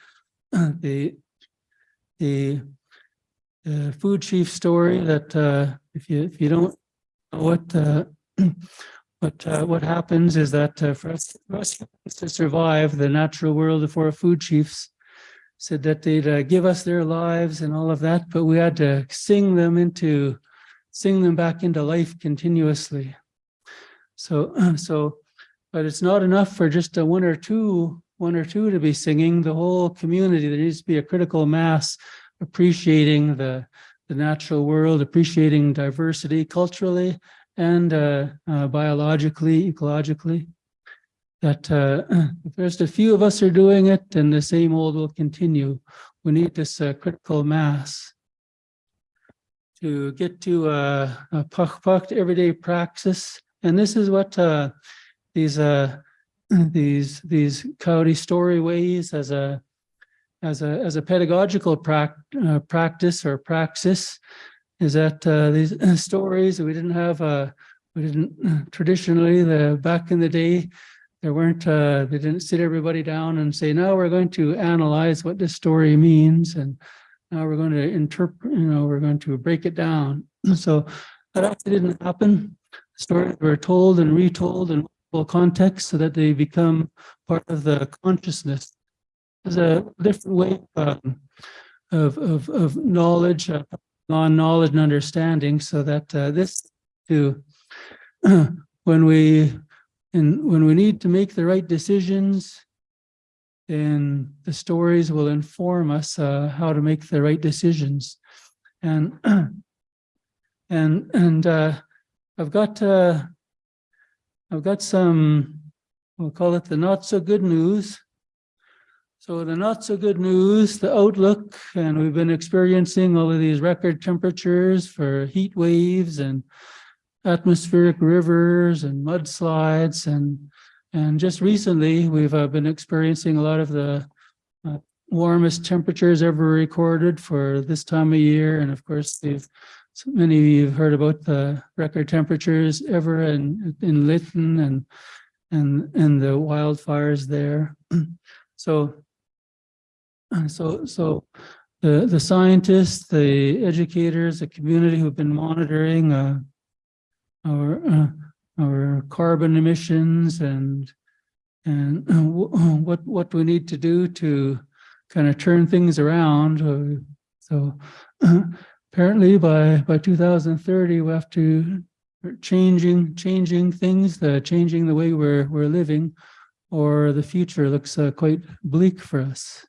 The, the, the food chief story that uh, if you, if you don't know what, uh, what, uh, what happens is that uh, for us, for us to survive the natural world of our food chiefs said that they'd uh, give us their lives and all of that, but we had to sing them into, sing them back into life continuously. So, so, but it's not enough for just a one or two, one or two to be singing. The whole community, there needs to be a critical mass appreciating the, the natural world, appreciating diversity culturally and uh, uh, biologically, ecologically. That uh, if just a few of us are doing it, and the same old will continue. We need this uh, critical mass to get to uh, a puck everyday praxis and this is what uh, these uh, these these Coyote storyways as a as a as a pedagogical prac uh, practice or praxis is that uh, these stories we didn't have uh, we didn't traditionally the back in the day there weren't uh, they didn't sit everybody down and say now we're going to analyze what this story means and now we're going to interpret you know we're going to break it down so that actually didn't happen stories were told and retold in multiple contexts so that they become part of the consciousness. There's a different way um, of, of, of knowledge, uh, non-knowledge and understanding so that uh, this to when we and when we need to make the right decisions then the stories will inform us uh, how to make the right decisions and and and uh, I've got uh, I've got some, we'll call it the not so good news. So the not so good news, the outlook, and we've been experiencing all of these record temperatures for heat waves and atmospheric rivers and mudslides and and just recently we've uh, been experiencing a lot of the uh, warmest temperatures ever recorded for this time of year and of course they've so many of you have heard about the record temperatures ever in, in Lytton and, and, and the wildfires there. so, so, so the, the scientists, the educators, the community who've been monitoring uh, our, uh, our carbon emissions and, and what, what we need to do to kind of turn things around. Uh, so apparently by by 2030 we have to changing changing things the changing the way we're we're living or the future looks uh, quite bleak for us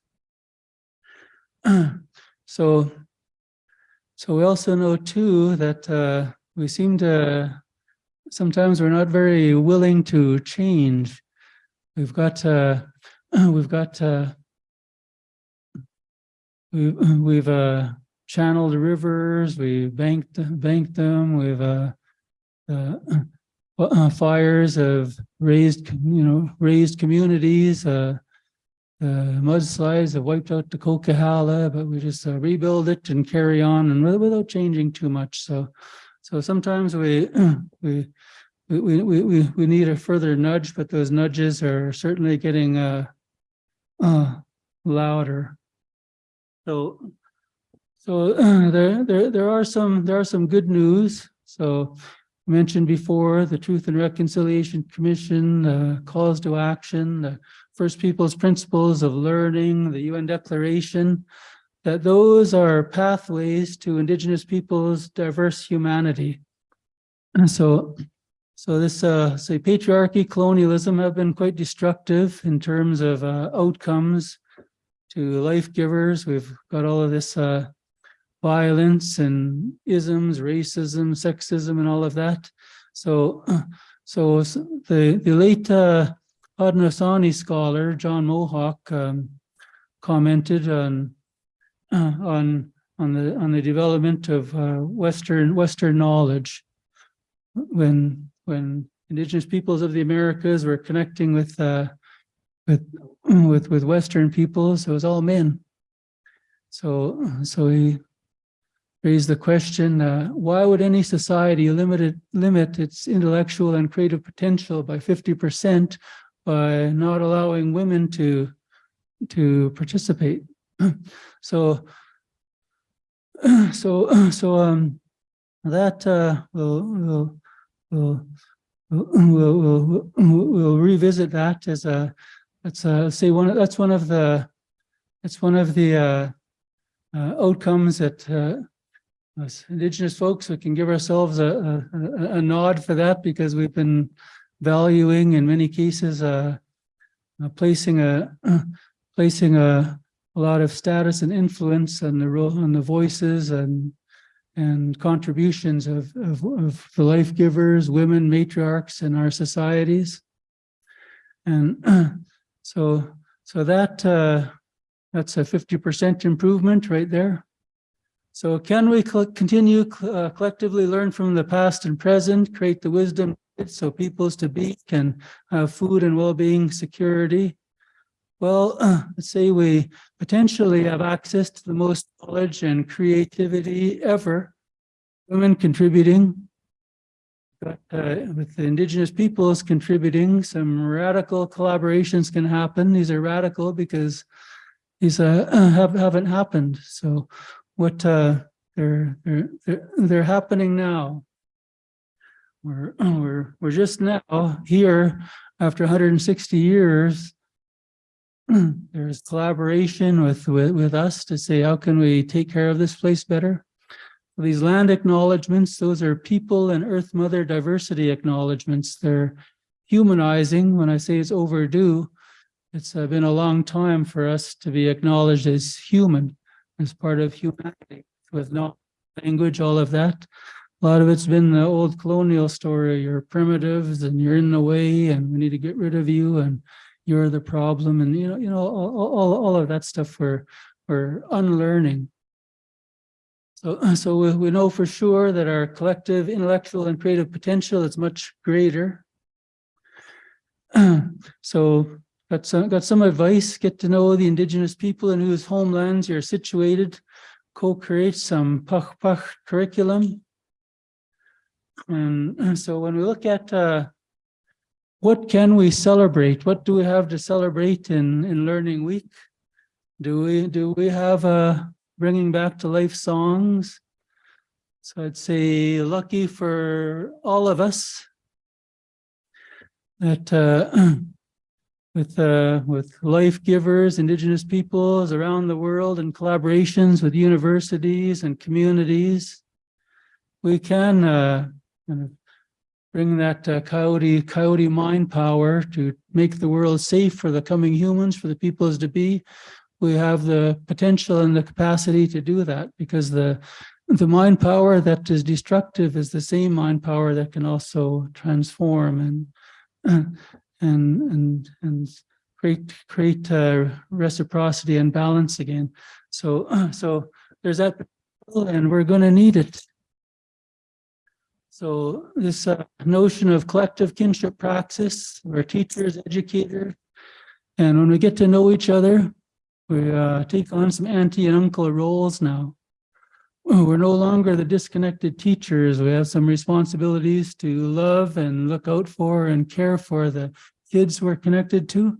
so so we also know too that uh, we seem to sometimes we're not very willing to change we've got uh, we've got uh, we, we've uh channeled rivers, we banked banked them, we've uh, uh, uh, fires have raised, you know, raised communities. Uh, the mudslides have wiped out the Coquihalla, but we just uh, rebuild it and carry on and without changing too much. So, so sometimes we we we we we we need a further nudge, but those nudges are certainly getting uh, uh louder. So, so uh, there, there, there are some, there are some good news. So I mentioned before, the Truth and Reconciliation Commission uh, calls to action, the First Peoples Principles of Learning, the UN Declaration, that those are pathways to Indigenous peoples' diverse humanity. And so, so this, uh, say patriarchy, colonialism have been quite destructive in terms of uh, outcomes to life givers. We've got all of this uh, violence and isms, racism, sexism, and all of that. So, so the the late uh, Haudenosaunee scholar John Mohawk um, commented on on on the on the development of uh, Western Western knowledge when when Indigenous peoples of the Americas were connecting with uh, with with with Western peoples, it was all men. So so he raised the question: uh, Why would any society limit it, limit its intellectual and creative potential by fifty percent by not allowing women to to participate? so so so um that uh, will will we'll, we'll, we'll, we'll revisit that as a, that's a, say one, that's one of the, that's one of the, uh, uh, outcomes that, uh, us Indigenous folks, we can give ourselves a, a, a nod for that because we've been valuing in many cases, uh, uh, placing a, placing a, a lot of status and influence on the role, on the voices and and contributions of, of, of the life givers, women, matriarchs in our societies. And so, so that, uh, that's a 50% improvement right there. So can we continue uh, collectively learn from the past and present, create the wisdom so peoples to be can have food and well-being security? Well, let's say we potentially have access to the most knowledge and creativity ever. Women contributing. But uh, with the indigenous peoples contributing, some radical collaborations can happen. These are radical because these uh, have, haven't happened. So what uh, they're, they're, they're, they're happening now. We're, we're, we're just now here after 160 years there's collaboration with, with, with us to say, how can we take care of this place better? These land acknowledgements, those are people and Earth Mother diversity acknowledgements. They're humanizing. When I say it's overdue, it's uh, been a long time for us to be acknowledged as human, as part of humanity, with no language, all of that. A lot of it's been the old colonial story. You're primitives and you're in the way and we need to get rid of you and you're the problem and you know you know all, all, all of that stuff we're we're unlearning. So so we, we know for sure that our collective intellectual and creative potential is much greater. So got some got some advice get to know the indigenous people in whose homelands you're situated. Co-create some pach pach curriculum. And so when we look at uh what can we celebrate? What do we have to celebrate in, in Learning Week? Do we, do we have a bringing back to life songs? So I'd say lucky for all of us that uh, with, uh, with life givers, indigenous peoples around the world and collaborations with universities and communities, we can uh, kind of bring that uh, coyote coyote mind power to make the world safe for the coming humans, for the peoples to be. We have the potential and the capacity to do that because the the mind power that is destructive is the same mind power that can also transform and and and and create create uh, reciprocity and balance again. So so there's that, and we're going to need it. So this uh, notion of collective kinship praxis, we're teachers, educators, and when we get to know each other, we uh, take on some auntie and uncle roles now. We're no longer the disconnected teachers. We have some responsibilities to love and look out for and care for the kids we're connected to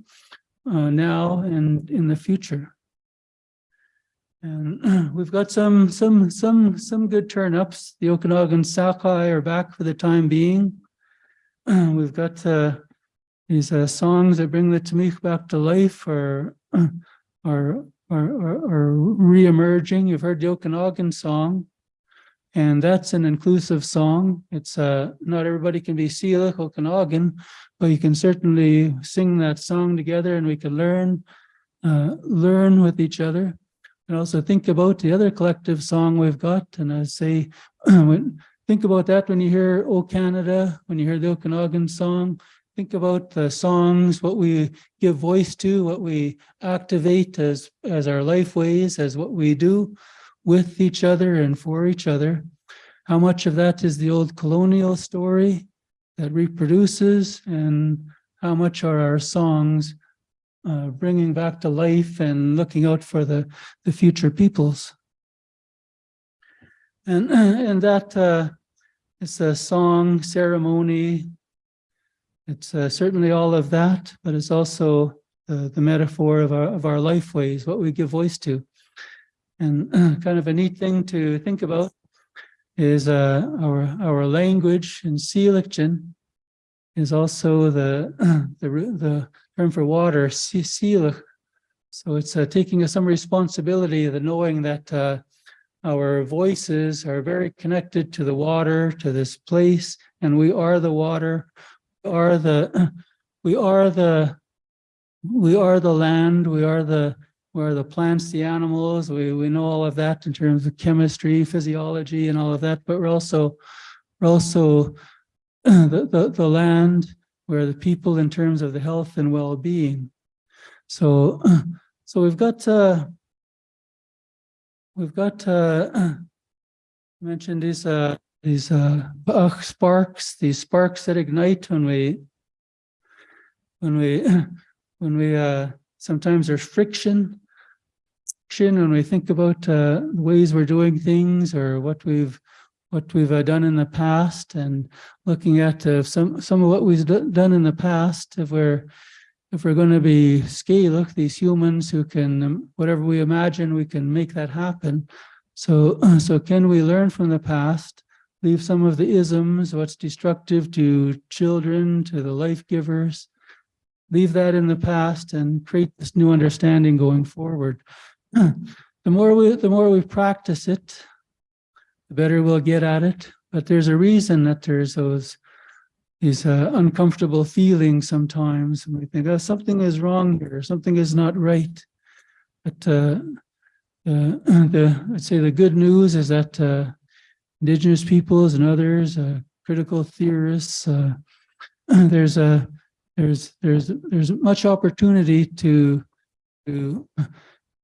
uh, now and in the future. And we've got some, some, some, some good turnups. The Okanagan sockeye are back for the time being. We've got uh, these uh, songs that bring the Tamik back to life are, are, are, are, are re-emerging. You've heard the Okanagan song. And that's an inclusive song. It's uh, not everybody can be Syilx Okanagan, but you can certainly sing that song together and we can learn, uh, learn with each other. And also think about the other collective song we've got. And I say, think about that when you hear O Canada, when you hear the Okanagan song, think about the songs, what we give voice to, what we activate as, as our life ways, as what we do with each other and for each other. How much of that is the old colonial story that reproduces and how much are our songs uh, bringing back to life and looking out for the, the future peoples. And, and that uh, it's a song ceremony. It's uh, certainly all of that, but it's also the, the metaphor of our, of our life ways, what we give voice to. And kind of a neat thing to think about is uh, our, our language in Seelichin is also the, the, the term for water. So it's uh, taking some responsibility, the knowing that uh, our voices are very connected to the water, to this place, and we are the water, we are the, we are the, we are the land, we are the, we are the plants, the animals, we, we know all of that in terms of chemistry, physiology and all of that, but we're also, we're also the, the, the land, we're the people in terms of the health and well-being. So, so we've got, uh, we've got, uh, mentioned these, uh, these, uh, sparks, these sparks that ignite when we, when we, when we, uh, sometimes there's friction, friction when we think about, uh, the ways we're doing things or what we've, what we've uh, done in the past and looking at uh, some some of what we've done in the past if we're if we're going to be scale look, these humans who can um, whatever we imagine we can make that happen. So so can we learn from the past leave some of the isms what's destructive to children to the life givers? Leave that in the past and create this new understanding going forward. The more we the more we practice it the better we'll get at it. But there's a reason that there's those these uh, uncomfortable feelings sometimes. And we think, oh, something is wrong here, something is not right. But uh, the, the, I'd say the good news is that uh, indigenous peoples and others, uh, critical theorists, uh, there's a there's there's there's much opportunity to to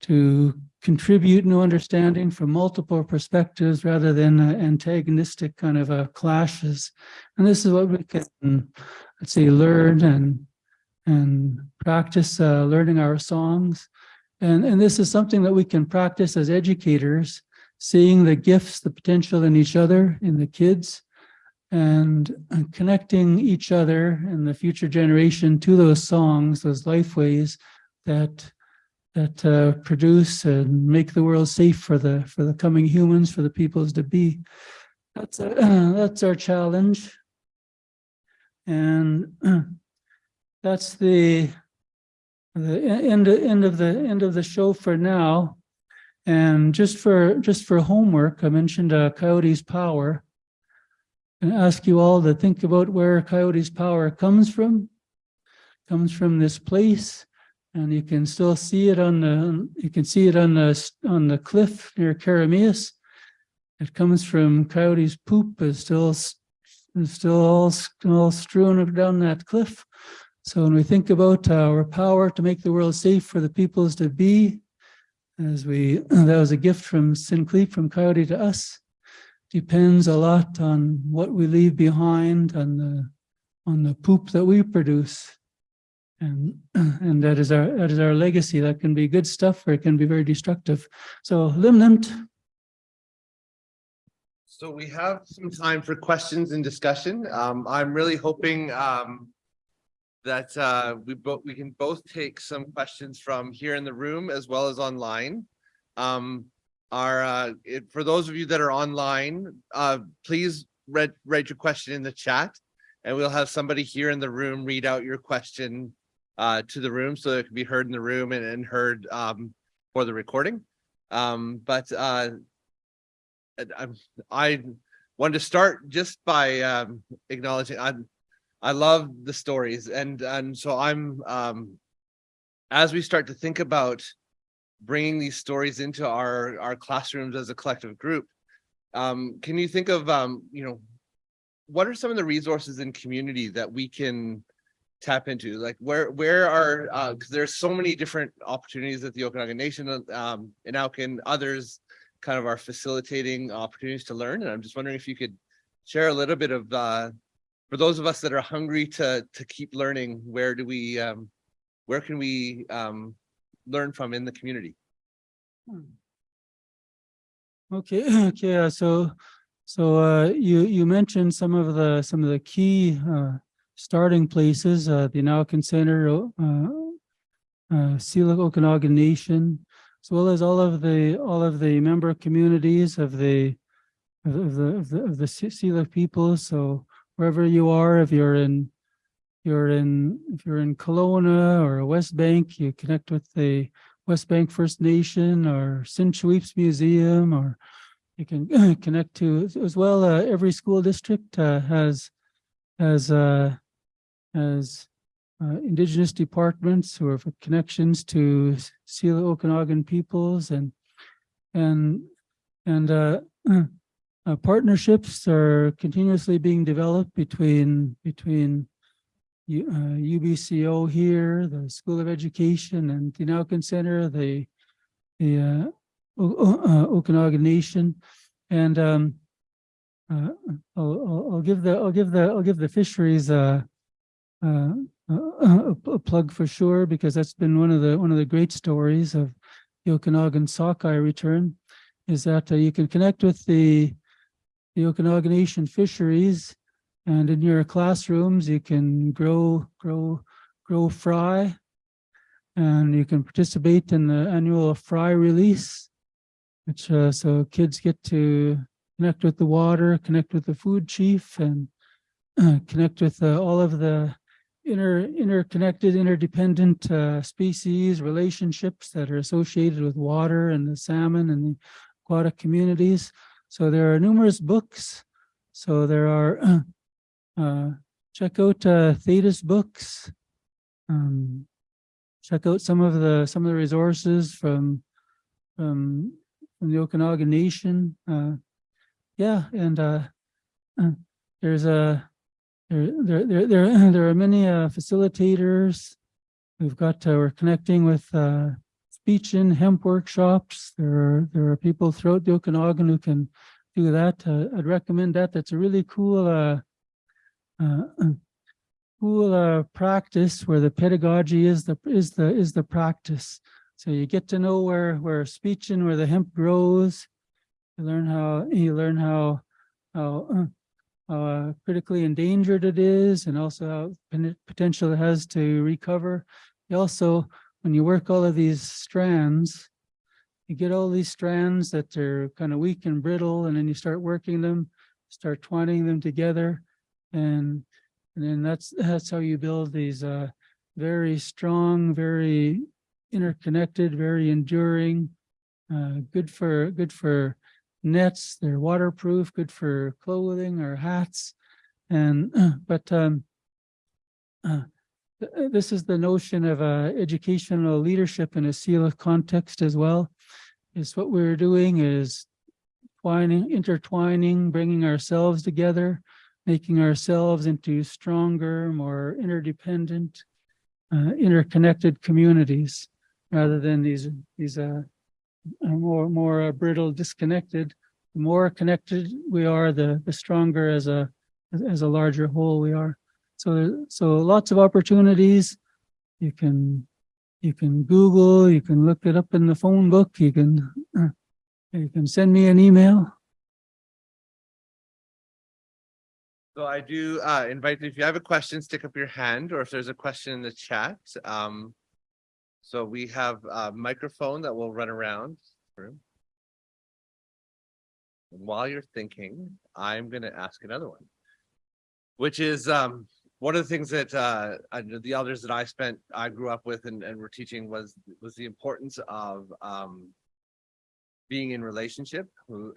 to contribute new understanding from multiple perspectives rather than antagonistic kind of uh, clashes. And this is what we can, let's say, learn and and practice uh, learning our songs. And, and this is something that we can practice as educators, seeing the gifts, the potential in each other, in the kids, and uh, connecting each other and the future generation to those songs, those life ways that that uh, produce and make the world safe for the for the coming humans, for the peoples to be. That's uh, that's our challenge, and that's the the end end of the end of the show for now. And just for just for homework, I mentioned uh, Coyote's power, and ask you all to think about where Coyote's power comes from. Comes from this place and you can still see it on the, you can see it on the, on the cliff near Keremeos. It comes from Coyote's poop is still, is still all, all strewn down that cliff. So when we think about our power to make the world safe for the peoples to be, as we, that was a gift from Sinclair, from Coyote to us, depends a lot on what we leave behind, on the, on the poop that we produce. And, and that is our that is our legacy. That can be good stuff or it can be very destructive. So limnant. So we have some time for questions and discussion. Um, I'm really hoping um, that uh, we both we can both take some questions from here in the room as well as online. Um, our, uh, it, for those of you that are online, uh, please read, write your question in the chat. And we'll have somebody here in the room read out your question uh, to the room so it can be heard in the room and, and heard um, for the recording. Um, but uh, I'm, I wanted to start just by um, acknowledging I'm, I love the stories and, and so I'm, um, as we start to think about bringing these stories into our, our classrooms as a collective group, um, can you think of, um, you know, what are some of the resources in community that we can tap into? Like where, where are, uh, cause there's so many different opportunities that the Okanagan Nation, um, and can others kind of are facilitating opportunities to learn. And I'm just wondering if you could share a little bit of, uh, for those of us that are hungry to, to keep learning, where do we, um, where can we, um, learn from in the community? Okay, okay, uh, so, so, uh, you, you mentioned some of the, some of the key, uh, starting places, uh, the En'owkin Center, uh, uh, Syilx Okanagan Nation, as well as all of the, all of the member communities of the, of the, of the, of the people, so wherever you are, if you're in, you're in, if you're in Kelowna or Westbank, you connect with the Westbank First Nation or Sncewips Museum, or you can connect to, as well, uh, every school district, uh, has, has, uh, has, uh, indigenous departments who have connections to Syilx Okanagan peoples and, and, and, uh, uh, partnerships are continuously being developed between, between U- uh, UBCO here, the School of Education and the En'owkin Center, the, the, uh, uh, Okanagan Nation. And, um, uh, I'll, I'll, I'll give the, I'll give the, I'll give the fisheries, uh, uh, a, a plug for sure, because that's been one of the, one of the great stories of the Okanagan sockeye return, is that uh, you can connect with the, the Okanagan Nation fisheries and in your classrooms, you can grow, grow, grow fry. And you can participate in the annual fry release, which, uh, so kids get to connect with the water, connect with the food chief and uh, connect with uh, all of the inter, interconnected, interdependent, uh, species, relationships that are associated with water and the salmon and the aquatic communities. So there are numerous books. So there are uh, check out uh, books. Um, check out some of the some of the resources from from from the Okanagan Nation. Uh, yeah, and uh, there's a there there there there, are many uh, facilitators. We've got uh, we're connecting with uh, speech and hemp workshops. There are there are people throughout the Okanagan who can do that. Uh, I'd recommend that. That's a really cool. Uh, uh, cool uh, practice where the pedagogy is the is the is the practice. So you get to know where where speech and where the hemp grows. You learn how you learn how how, how uh, critically endangered it is, and also how potential it has to recover. You also, when you work all of these strands, you get all these strands that are kind of weak and brittle, and then you start working them, start twining them together and and then that's that's how you build these uh very strong very interconnected very enduring uh good for good for nets they're waterproof good for clothing or hats. And but um uh, this is the notion of uh educational leadership in a Syilx context as well. Is what we're doing is twining intertwining bringing ourselves together making ourselves into stronger, more interdependent, uh, interconnected communities rather than these these uh, uh, more more uh, brittle, disconnected. The more connected we are, the the stronger as a as a larger whole we are. So so lots of opportunities. You can you can Google, you can look it up in the phone book, you can uh, you can send me an email. So I do uh invite, if you have a question, stick up your hand, or if there's a question in the chat, um. So we have a microphone that will run around. And While you're thinking, I'm gonna ask another one. Which is, um, one of the things that, uh, the elders that I spent, I grew up with and, and were teaching was, was the importance of, um. Being in relationship,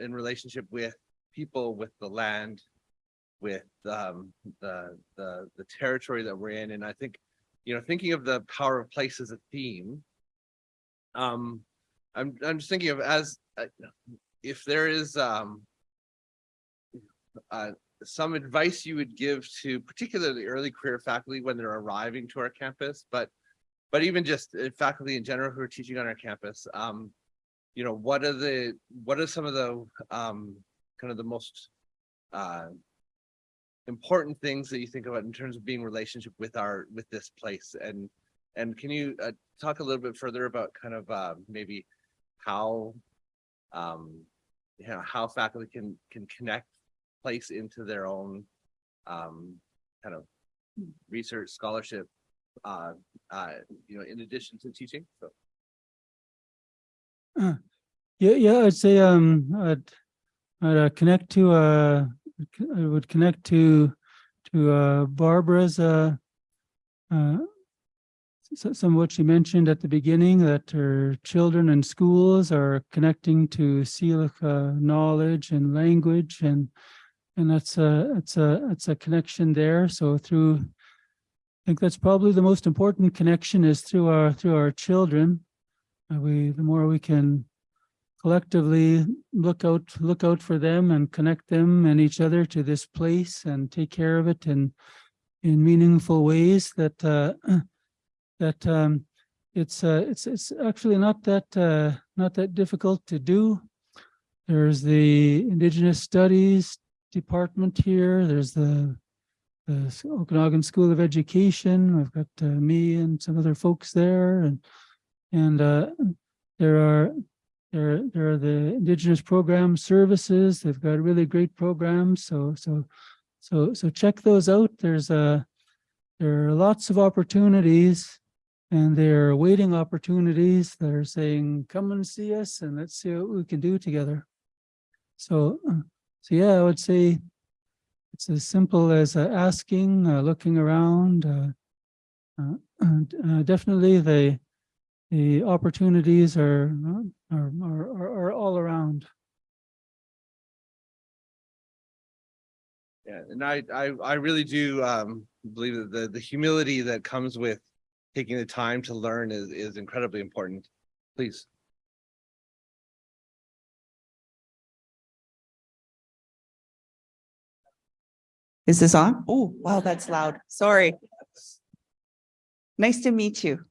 in relationship with people, with the land. With, um, the, the, the territory that we're in, and I think, you know, thinking of the power of place as a theme. Um, I'm, I'm just thinking of as, uh, if there is, um. Uh, some advice you would give to particularly early career faculty when they're arriving to our campus, but. But even just uh, faculty in general who are teaching on our campus, um. You know, what are the, what are some of the, um, kind of the most, uh. Important things that you think about in terms of being relationship with our, with this place and. And can you, uh, talk a little bit further about kind of, uh, maybe how. Um, you know, how faculty can, can connect place into their own, um, kind of research scholarship, uh, uh, you know, in addition to teaching, so. Yeah, yeah, I'd say, um, I'd, I'd uh, connect to, uh, I would connect to, to, uh, Barbara's, uh, uh, some of what she mentioned at the beginning, that her children and schools are connecting to Syilx, uh, knowledge and language and, and that's a, it's a, it's a connection there. So through, I think that's probably the most important connection is through our, through our children. Uh, we, the more we can collectively look out, look out for them and connect them and each other to this place and take care of it in, in meaningful ways that, uh, that, um, it's, uh, it's, it's actually not that, uh, not that difficult to do. There's the Indigenous Studies Department here. There's the, the Okanagan School of Education. I've got, uh, me and some other folks there and, and, uh, there are, there, there are the Indigenous Program Services. They've got really great programs. So, so, so, so check those out. There's a, there are lots of opportunities and there are waiting opportunities that are saying, come and see us and let's see what we can do together. So, uh, so yeah, I would say it's as simple as uh, asking, uh, looking around. uh, uh, uh, Definitely the, the opportunities are, are, are, are- are all around. Yeah, and I, I, I really do, um, believe that the, the humility that comes with taking the time to learn is, is incredibly important. Please. Is this on? Oh, wow, that's loud. Sorry. Nice to meet you.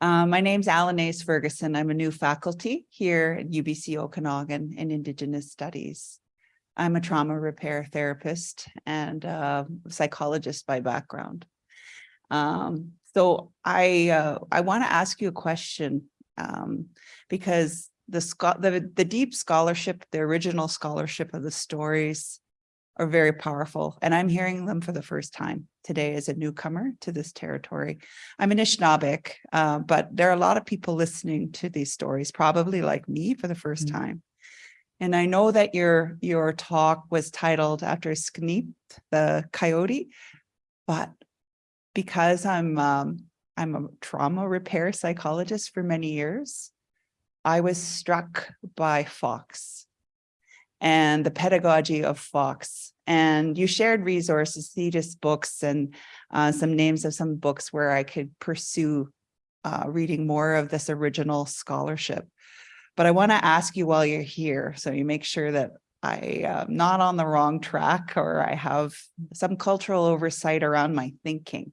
Uh, my name's Alan Ferguson. I'm a new faculty here at UBC Okanagan in Indigenous Studies. I'm a trauma repair therapist and uh, psychologist by background. Um, so I, uh, I want to ask you a question um, because the, the, the deep scholarship, the original scholarship of the stories are very powerful, and I'm hearing them for the first time today as a newcomer to this territory. I'm an Anishinaabeg, uh, but there are a lot of people listening to these stories, probably like me for the first Mm. time. And I know that your your talk was titled after Skneep, the coyote, but because I'm um, I'm a trauma repair psychologist for many years, I was struck by Fox and the pedagogy of Fox. And you shared resources, Theytus books and uh, some names of some books where I could pursue uh, reading more of this original scholarship. But I want to ask you while you're here, so you make sure that I am not on the wrong track or I have some cultural oversight around my thinking.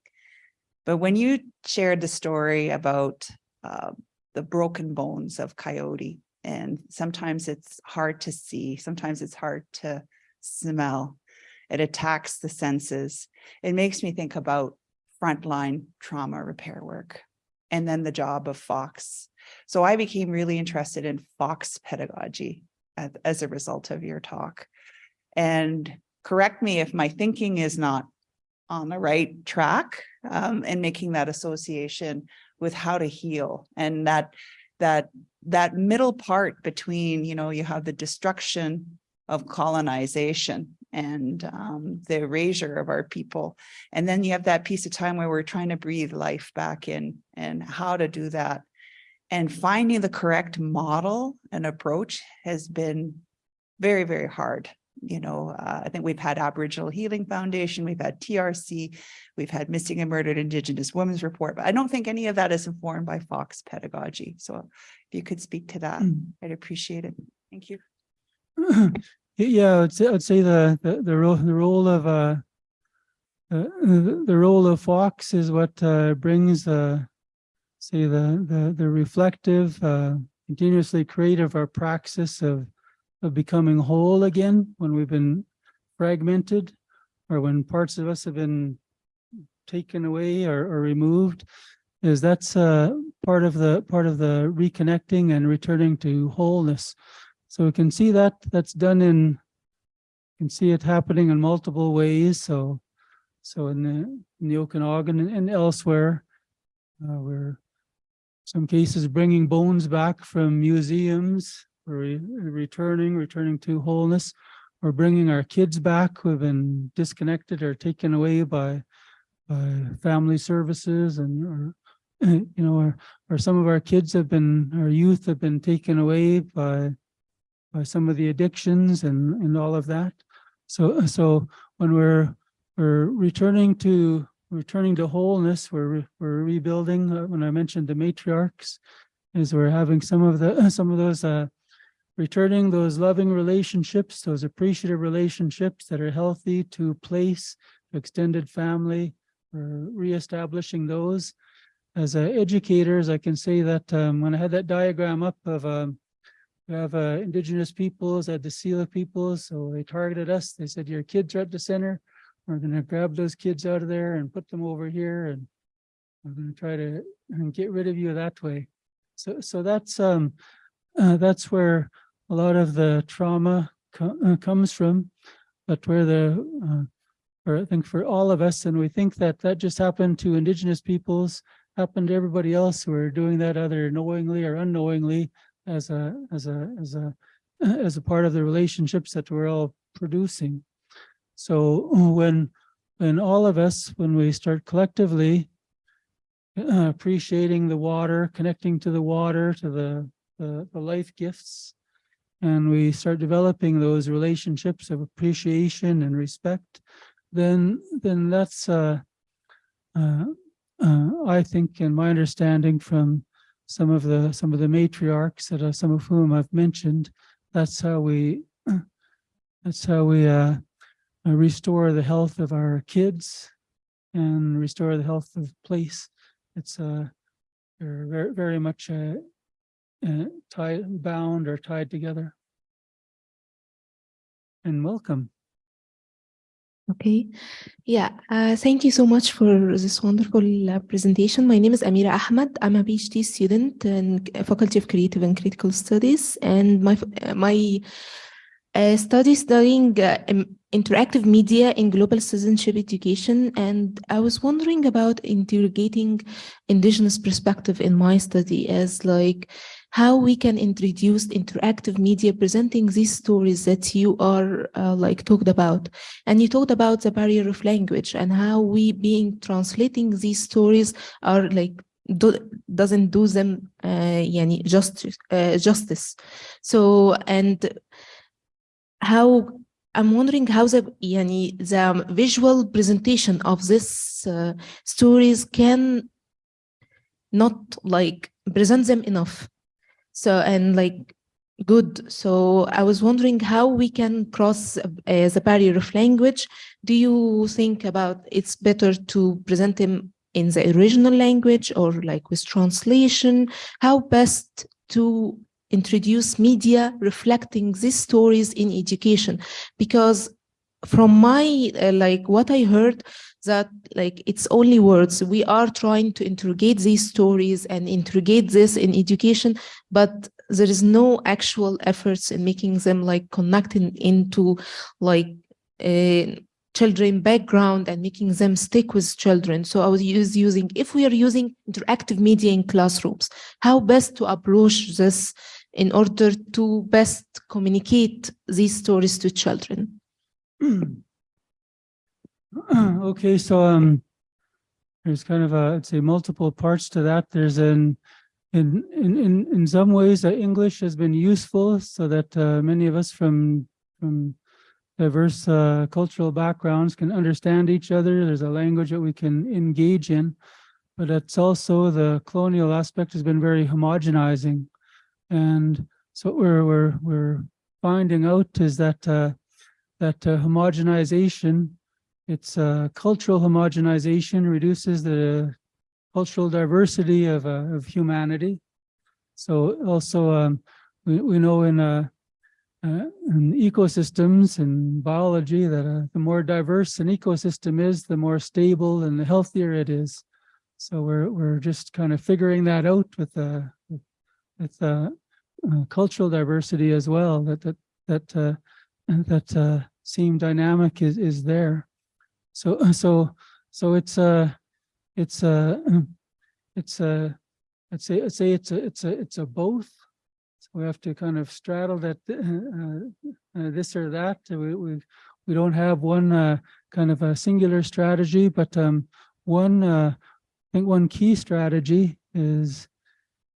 But when you shared the story about uh, the broken bones of Coyote, and sometimes it's hard to see, sometimes it's hard to smell. It attacks the senses. It makes me think about frontline trauma repair work and then the job of Fox. So I became really interested in Fox pedagogy as, as a result of your talk. And correct me if my thinking is not on the right track um, and making that association with how to heal and that that that middle part between, you know, you have the destruction of colonization and um, the erasure of our people. And then you have that piece of time where we're trying to breathe life back in and how to do that. And finding the correct model and approach has been very, very hard. You know, uh, I think we've had Aboriginal Healing Foundation, we've had TRC, we've had Missing and Murdered Indigenous Women's Report, but I don't think any of that is informed by Fox pedagogy. So if you could speak to that, I'd appreciate it. Thank you. Yeah, I'd say, I'd say the, the, the role, the role of, uh, uh, the, the role of Fox is what, uh, brings, uh, say the, the, the reflective, uh, continuously creative, our praxis of, of becoming whole again when we've been fragmented or when parts of us have been taken away or, or removed is that's uh part of the part of the reconnecting and returning to wholeness. So we can see that that's done in you can see it happening in multiple ways. So so in the in the okanagan and, and elsewhere uh, we're some cases bringing bones back from museums or re- returning returning to wholeness. We're bringing our kids back who have been disconnected or taken away by by family services and or you know or or some of our kids have been our youth have been taken away by by some of the addictions and and all of that. So so when we're we're returning to returning to wholeness we're we're rebuilding. Uh, when i mentioned the matriarchs is we're having some of the some of those uh returning those loving relationships those appreciative relationships that are healthy to place to extended family or reestablishing those. As uh, educators i can say that um, when i had that diagram up of um, we have uh, indigenous peoples at the Syilx peoples so they targeted us. They said your kids are at the center. We're going to grab those kids out of there and put them over here and we're going to try to get rid of you that way. So so that's um uh, that's where a lot of the trauma co- uh, comes from but where the uh, or I think for all of us, and we think that that just happened to indigenous peoples, happened to everybody else who are doing that either knowingly or unknowingly as a as a as a as a part of the relationships that we're all producing. So when when all of us, when we start collectively uh, appreciating the water, connecting to the water, to the the, the life gifts, and we start developing those relationships of appreciation and respect, then then that's uh, uh, uh, I think, in my understanding from some of the some of the matriarchs that uh, some of whom I've mentioned, that's how we that's how we uh, uh, restore the health of our kids and restore the health of place. It's uh, very very much uh, uh, tied bound or tied together. And welcome. Okay. Yeah. Uh, thank you so much for this wonderful uh, presentation. My name is Amira Ahmed. I'm a PhD student in Faculty of Creative and Critical Studies, and my uh, my uh, study studying uh, interactive media in global citizenship education. And I was wondering about interrogating indigenous perspective in my study as like how we can introduce interactive media presenting these stories that you are uh, like talked about. And you talked about the barrier of language and how we being translating these stories are like do, doesn't do them uh, uh, justice. So and how I'm wondering how the yani, the visual presentation of this uh, stories can not like present them enough so and like good. So i was wondering how we can cross uh, the barrier of language. Do you think about it's better to present them in the original language or like with translation? How best to introduce media reflecting these stories in education? Because from my uh, like what i heard that like it's only words we are trying to interrogate these stories and interrogate this in education but there is no actual efforts in making them like connecting into like uh, children background and making them stick with children. So I was use, using, if we are using interactive media in classrooms, how best to approach this in order to best communicate these stories to children? Okay, so um, there's kind of a, I'd say multiple parts to that. There's an, in, in, in, in some ways, uh, English has been useful so that uh, many of us from, from diverse uh, cultural backgrounds can understand each other. There's a language that we can engage in, but it's also the colonial aspect has been very homogenizing. And so what we're, we're, we're finding out is that, uh, that uh, homogenization it's uh, cultural homogenization reduces the cultural diversity of, uh, of humanity. So also um, we, we know in, uh, uh, in ecosystems and biology that uh, the more diverse an ecosystem is, the more stable and the healthier it is. So we're, we're just kind of figuring that out with, uh, with, uh, cultural diversity as well, that, that, that, that same dynamic is, is there. So, so, so it's a, it's a, it's a, let's say, let's say it's a, it's a, it's a both. So we have to kind of straddle that, uh, uh, this or that. We, we, we don't have one, uh, kind of a singular strategy, but, um, one, uh, I think one key strategy is,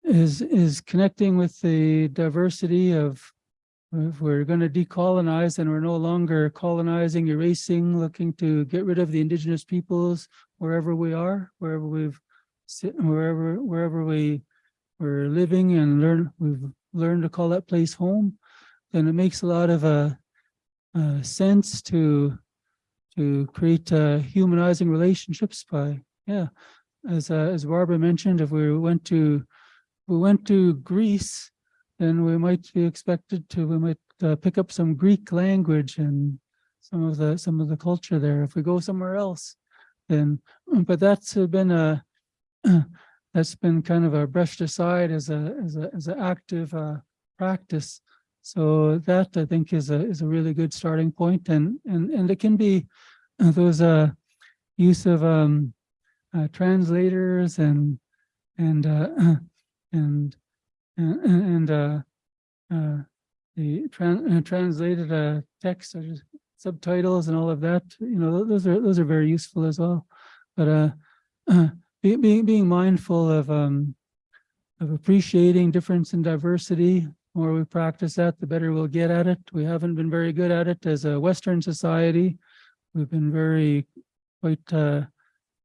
is, is connecting with the diversity of if we're going to decolonize and we're no longer colonizing, erasing, looking to get rid of the indigenous peoples wherever we are, wherever we've wherever wherever we we're living and learn we've learned to call that place home, then it makes a lot of uh, uh, sense to to create uh, humanizing relationships by yeah, as uh, as Barbara mentioned, if we went to we went to Greece then we might be expected to, we might uh, pick up some Greek language and some of the, some of the culture there. If we go somewhere else, then, but that's been a, that's been kind of a brushed aside as a, as a, as an active uh, practice. So that I think is a, is a really good starting point and, and, and it can be those uh, use of um, uh, translators and, and, uh, and and, uh, uh, the tran uh, translated text, such as subtitles and all of that, you know, those are those are very useful as well. But being being being mindful of um, of appreciating difference and diversity. The more we practice that, the better we'll get at it. We haven't been very good at it as a Western society. We've been very quite uh,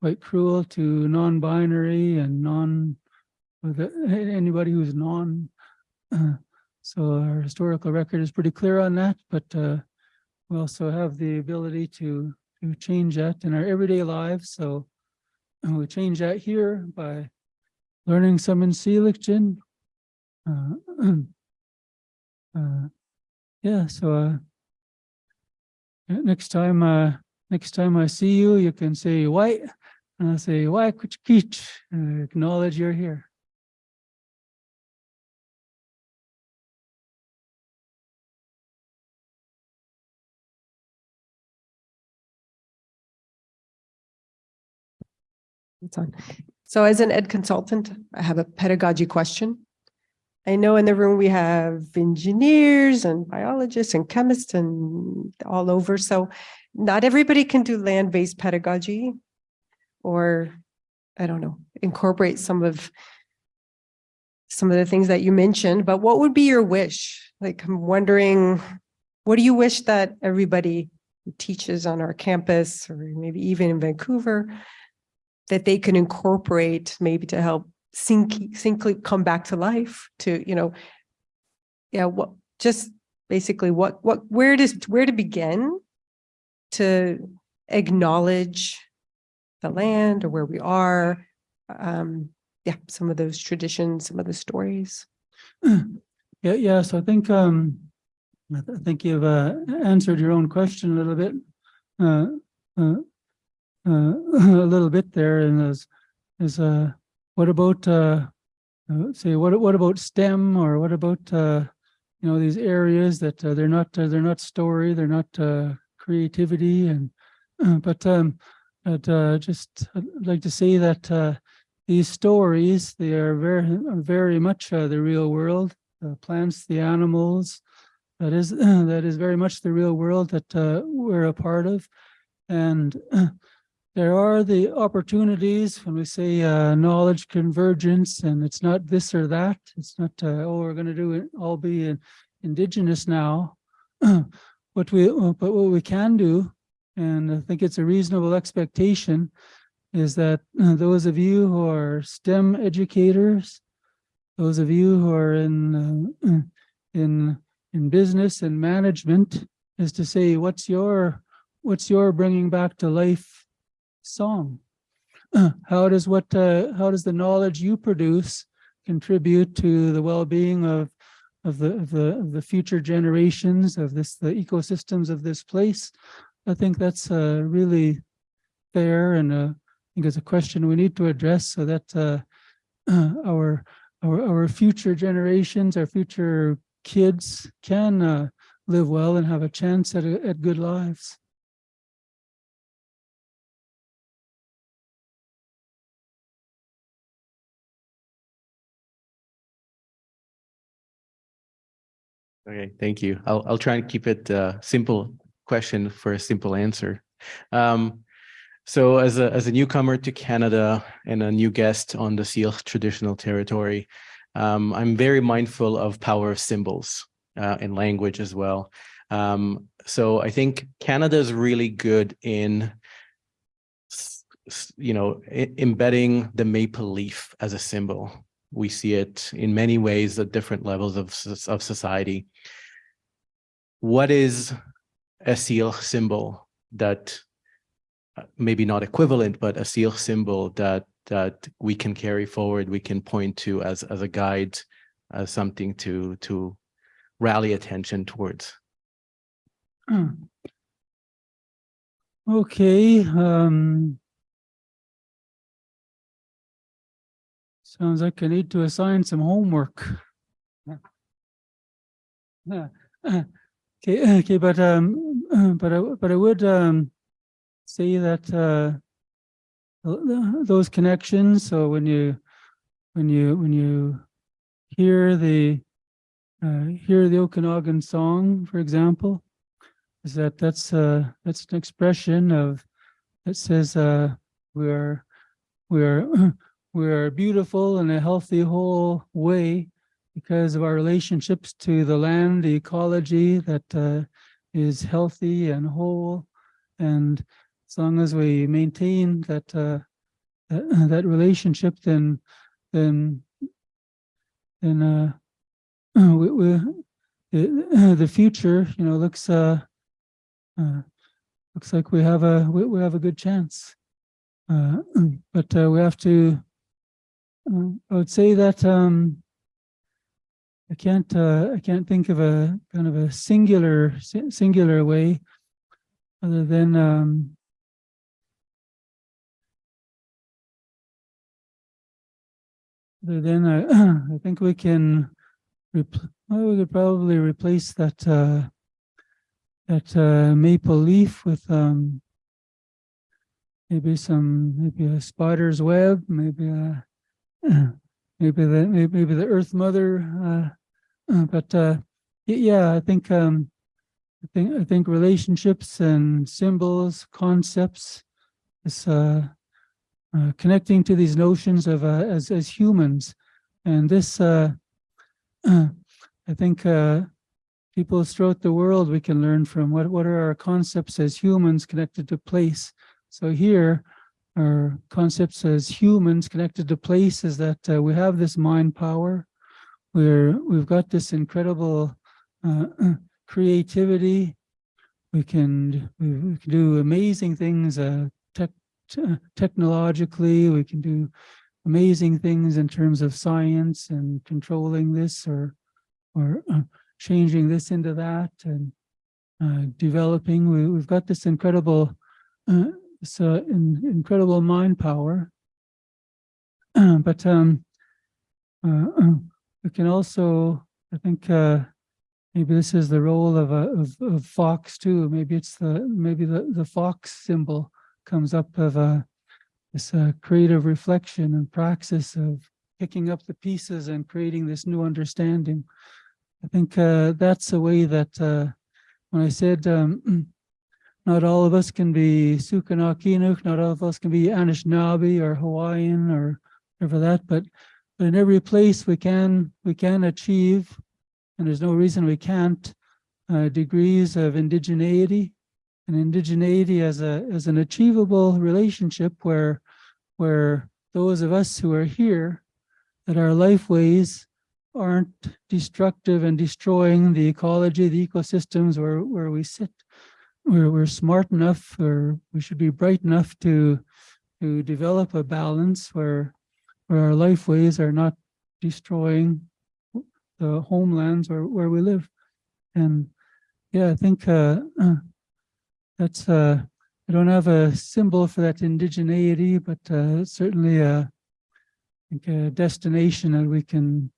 quite cruel to non-binary and non with anybody who's non. Uh, so our historical record is pretty clear on that, but uh, we also have the ability to, to change that in our everyday lives. So we change that here by learning some in Seligton. Uh, uh, yeah, so uh, next time, uh, next time I see you, you can say white, and I'll say why could you acknowledge you're here. It's on. So as an ed consultant, I have a pedagogy question. I know in the room we have engineers and biologists and chemists and all over. So not everybody can do land-based pedagogy or, I don't know, incorporate some of some of the things that you mentioned, but what would be your wish? Like, I'm wondering, what do you wish that everybody teaches on our campus or maybe even in Vancouver that they can incorporate maybe to help sink, simply come back to life to, you know, yeah, what, just basically what, what, where does, where to begin to acknowledge the land or where we are. Um, yeah, some of those traditions, some of the stories. Yeah, yeah. So I think um, I, th I think you've uh, answered your own question a little bit. Uh, uh, uh, a little bit there and is is uh what about uh, uh say what what about STEM or what about uh you know these areas that uh, they're not uh, they're not story they're not uh creativity and but um, but uh, just I'd like to say that uh, these stories they are very very much uh, the real world. The plants, the animals, that is that is very much the real world that uh, we're a part of, and there are the opportunities when we say uh, knowledge convergence, and it's not this or that. It's not uh, oh we're going to do it all be in, indigenous now. what we but what we can do, and I think it's a reasonable expectation, is that uh, those of you who are STEM educators, those of you who are in uh, in in business and management, is to say what's your what's your bringing back to life song? How does what uh, how does the knowledge you produce contribute to the well-being of of the of the of the future generations of this the ecosystems of this place? I think that's uh, really fair and uh, I think it's a question we need to address so that uh, our our our future generations, our future kids can uh, live well and have a chance at at good lives. Okay, thank you. I'll I'll try and keep it uh simple question for a simple answer. Um, so as a as a newcomer to Canada and a new guest on the Syilx traditional territory, um, I'm very mindful of power of symbols uh, and language as well. Um, so I think Canada is really good in you know, embedding the maple leaf as a symbol. We see it in many ways at different levels of, of society. What is a Syilx symbol that uh, maybe not equivalent, but a Syilx symbol that that we can carry forward, we can point to as as a guide, as something to to rally attention towards. Okay. Um, sounds like I need to assign some homework. Okay, okay, but um, but I but I would um say that uh those connections. So when you when you when you hear the uh, hear the Okanagan song, for example, is that that's uh that's an expression of that says uh we are we are we are beautiful in a healthy whole way because of our relationships to the land, the ecology that uh, is healthy and whole. And as long as we maintain that uh, that, relationship, then then then uh, we, we, the, the future, you know, looks uh, uh, looks like we have a we, we have a good chance. Uh, but uh, we have to. Uh, I would say that um, I can't uh, I can't think of a kind of a singular singular way other than um, other than uh, I think we can well, we could probably replace that uh, that uh, maple leaf with um, maybe some maybe a spider's web maybe a maybe the maybe the Earth Mother, uh, uh, but uh, yeah, I think um, I think I think relationships and symbols, concepts, is connecting to these notions of as as humans, and this uh, I think uh, people throughout the world we can learn from what what are our concepts as humans connected to place. So here our concepts as humans connected to places that uh, we have this mind power. We're, we've got this incredible uh, creativity. We can, we, can do amazing things uh, tech, technologically. We can do amazing things in terms of science and controlling this or, or uh, changing this into that and uh, developing. We, we've got this incredible uh, it's uh, in, incredible mind power. but um, uh, we can also, I think, uh, maybe this is the role of a, of, of fox too. Maybe it's the, maybe the, the fox symbol comes up of a, this uh, creative reflection and praxis of picking up the pieces and creating this new understanding. I think uh, that's a way that uh, when I said um, not all of us can be Suknaqinx, not all of us can be Anishinaabe or Hawaiian or whatever that, but but in every place we can we can achieve, and there's no reason we can't, uh, degrees of indigeneity, and indigeneity as a as an achievable relationship where where those of us who are here, that our life ways aren't destructive and destroying the ecology, the ecosystems where where we sit. We're we're smart enough, or we should be bright enough to to develop a balance where where our lifeways are not destroying the homelands where, where we live. And yeah, I think uh, uh, that's, uh, I don't have a symbol for that indigeneity, but uh, certainly a, I think a destination that we can,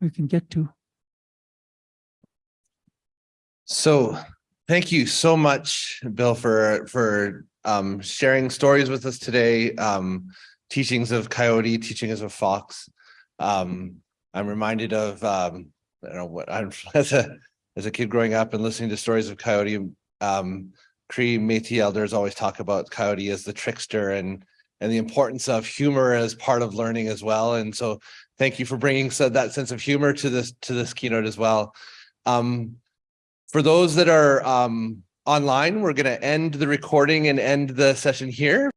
we can get to. So thank you so much, Bill, for for um sharing stories with us today. Um teachings of coyote, teachings of fox. Um I'm reminded of um I don't know what I'm as a as a kid growing up and listening to stories of coyote. Um Cree Métis elders always talk about coyote as the trickster and and the importance of humor as part of learning as well. And so thank you for bringing so that sense of humor to this to this keynote as well. Um, for those that are um, online, we're going to end the recording and end the session here.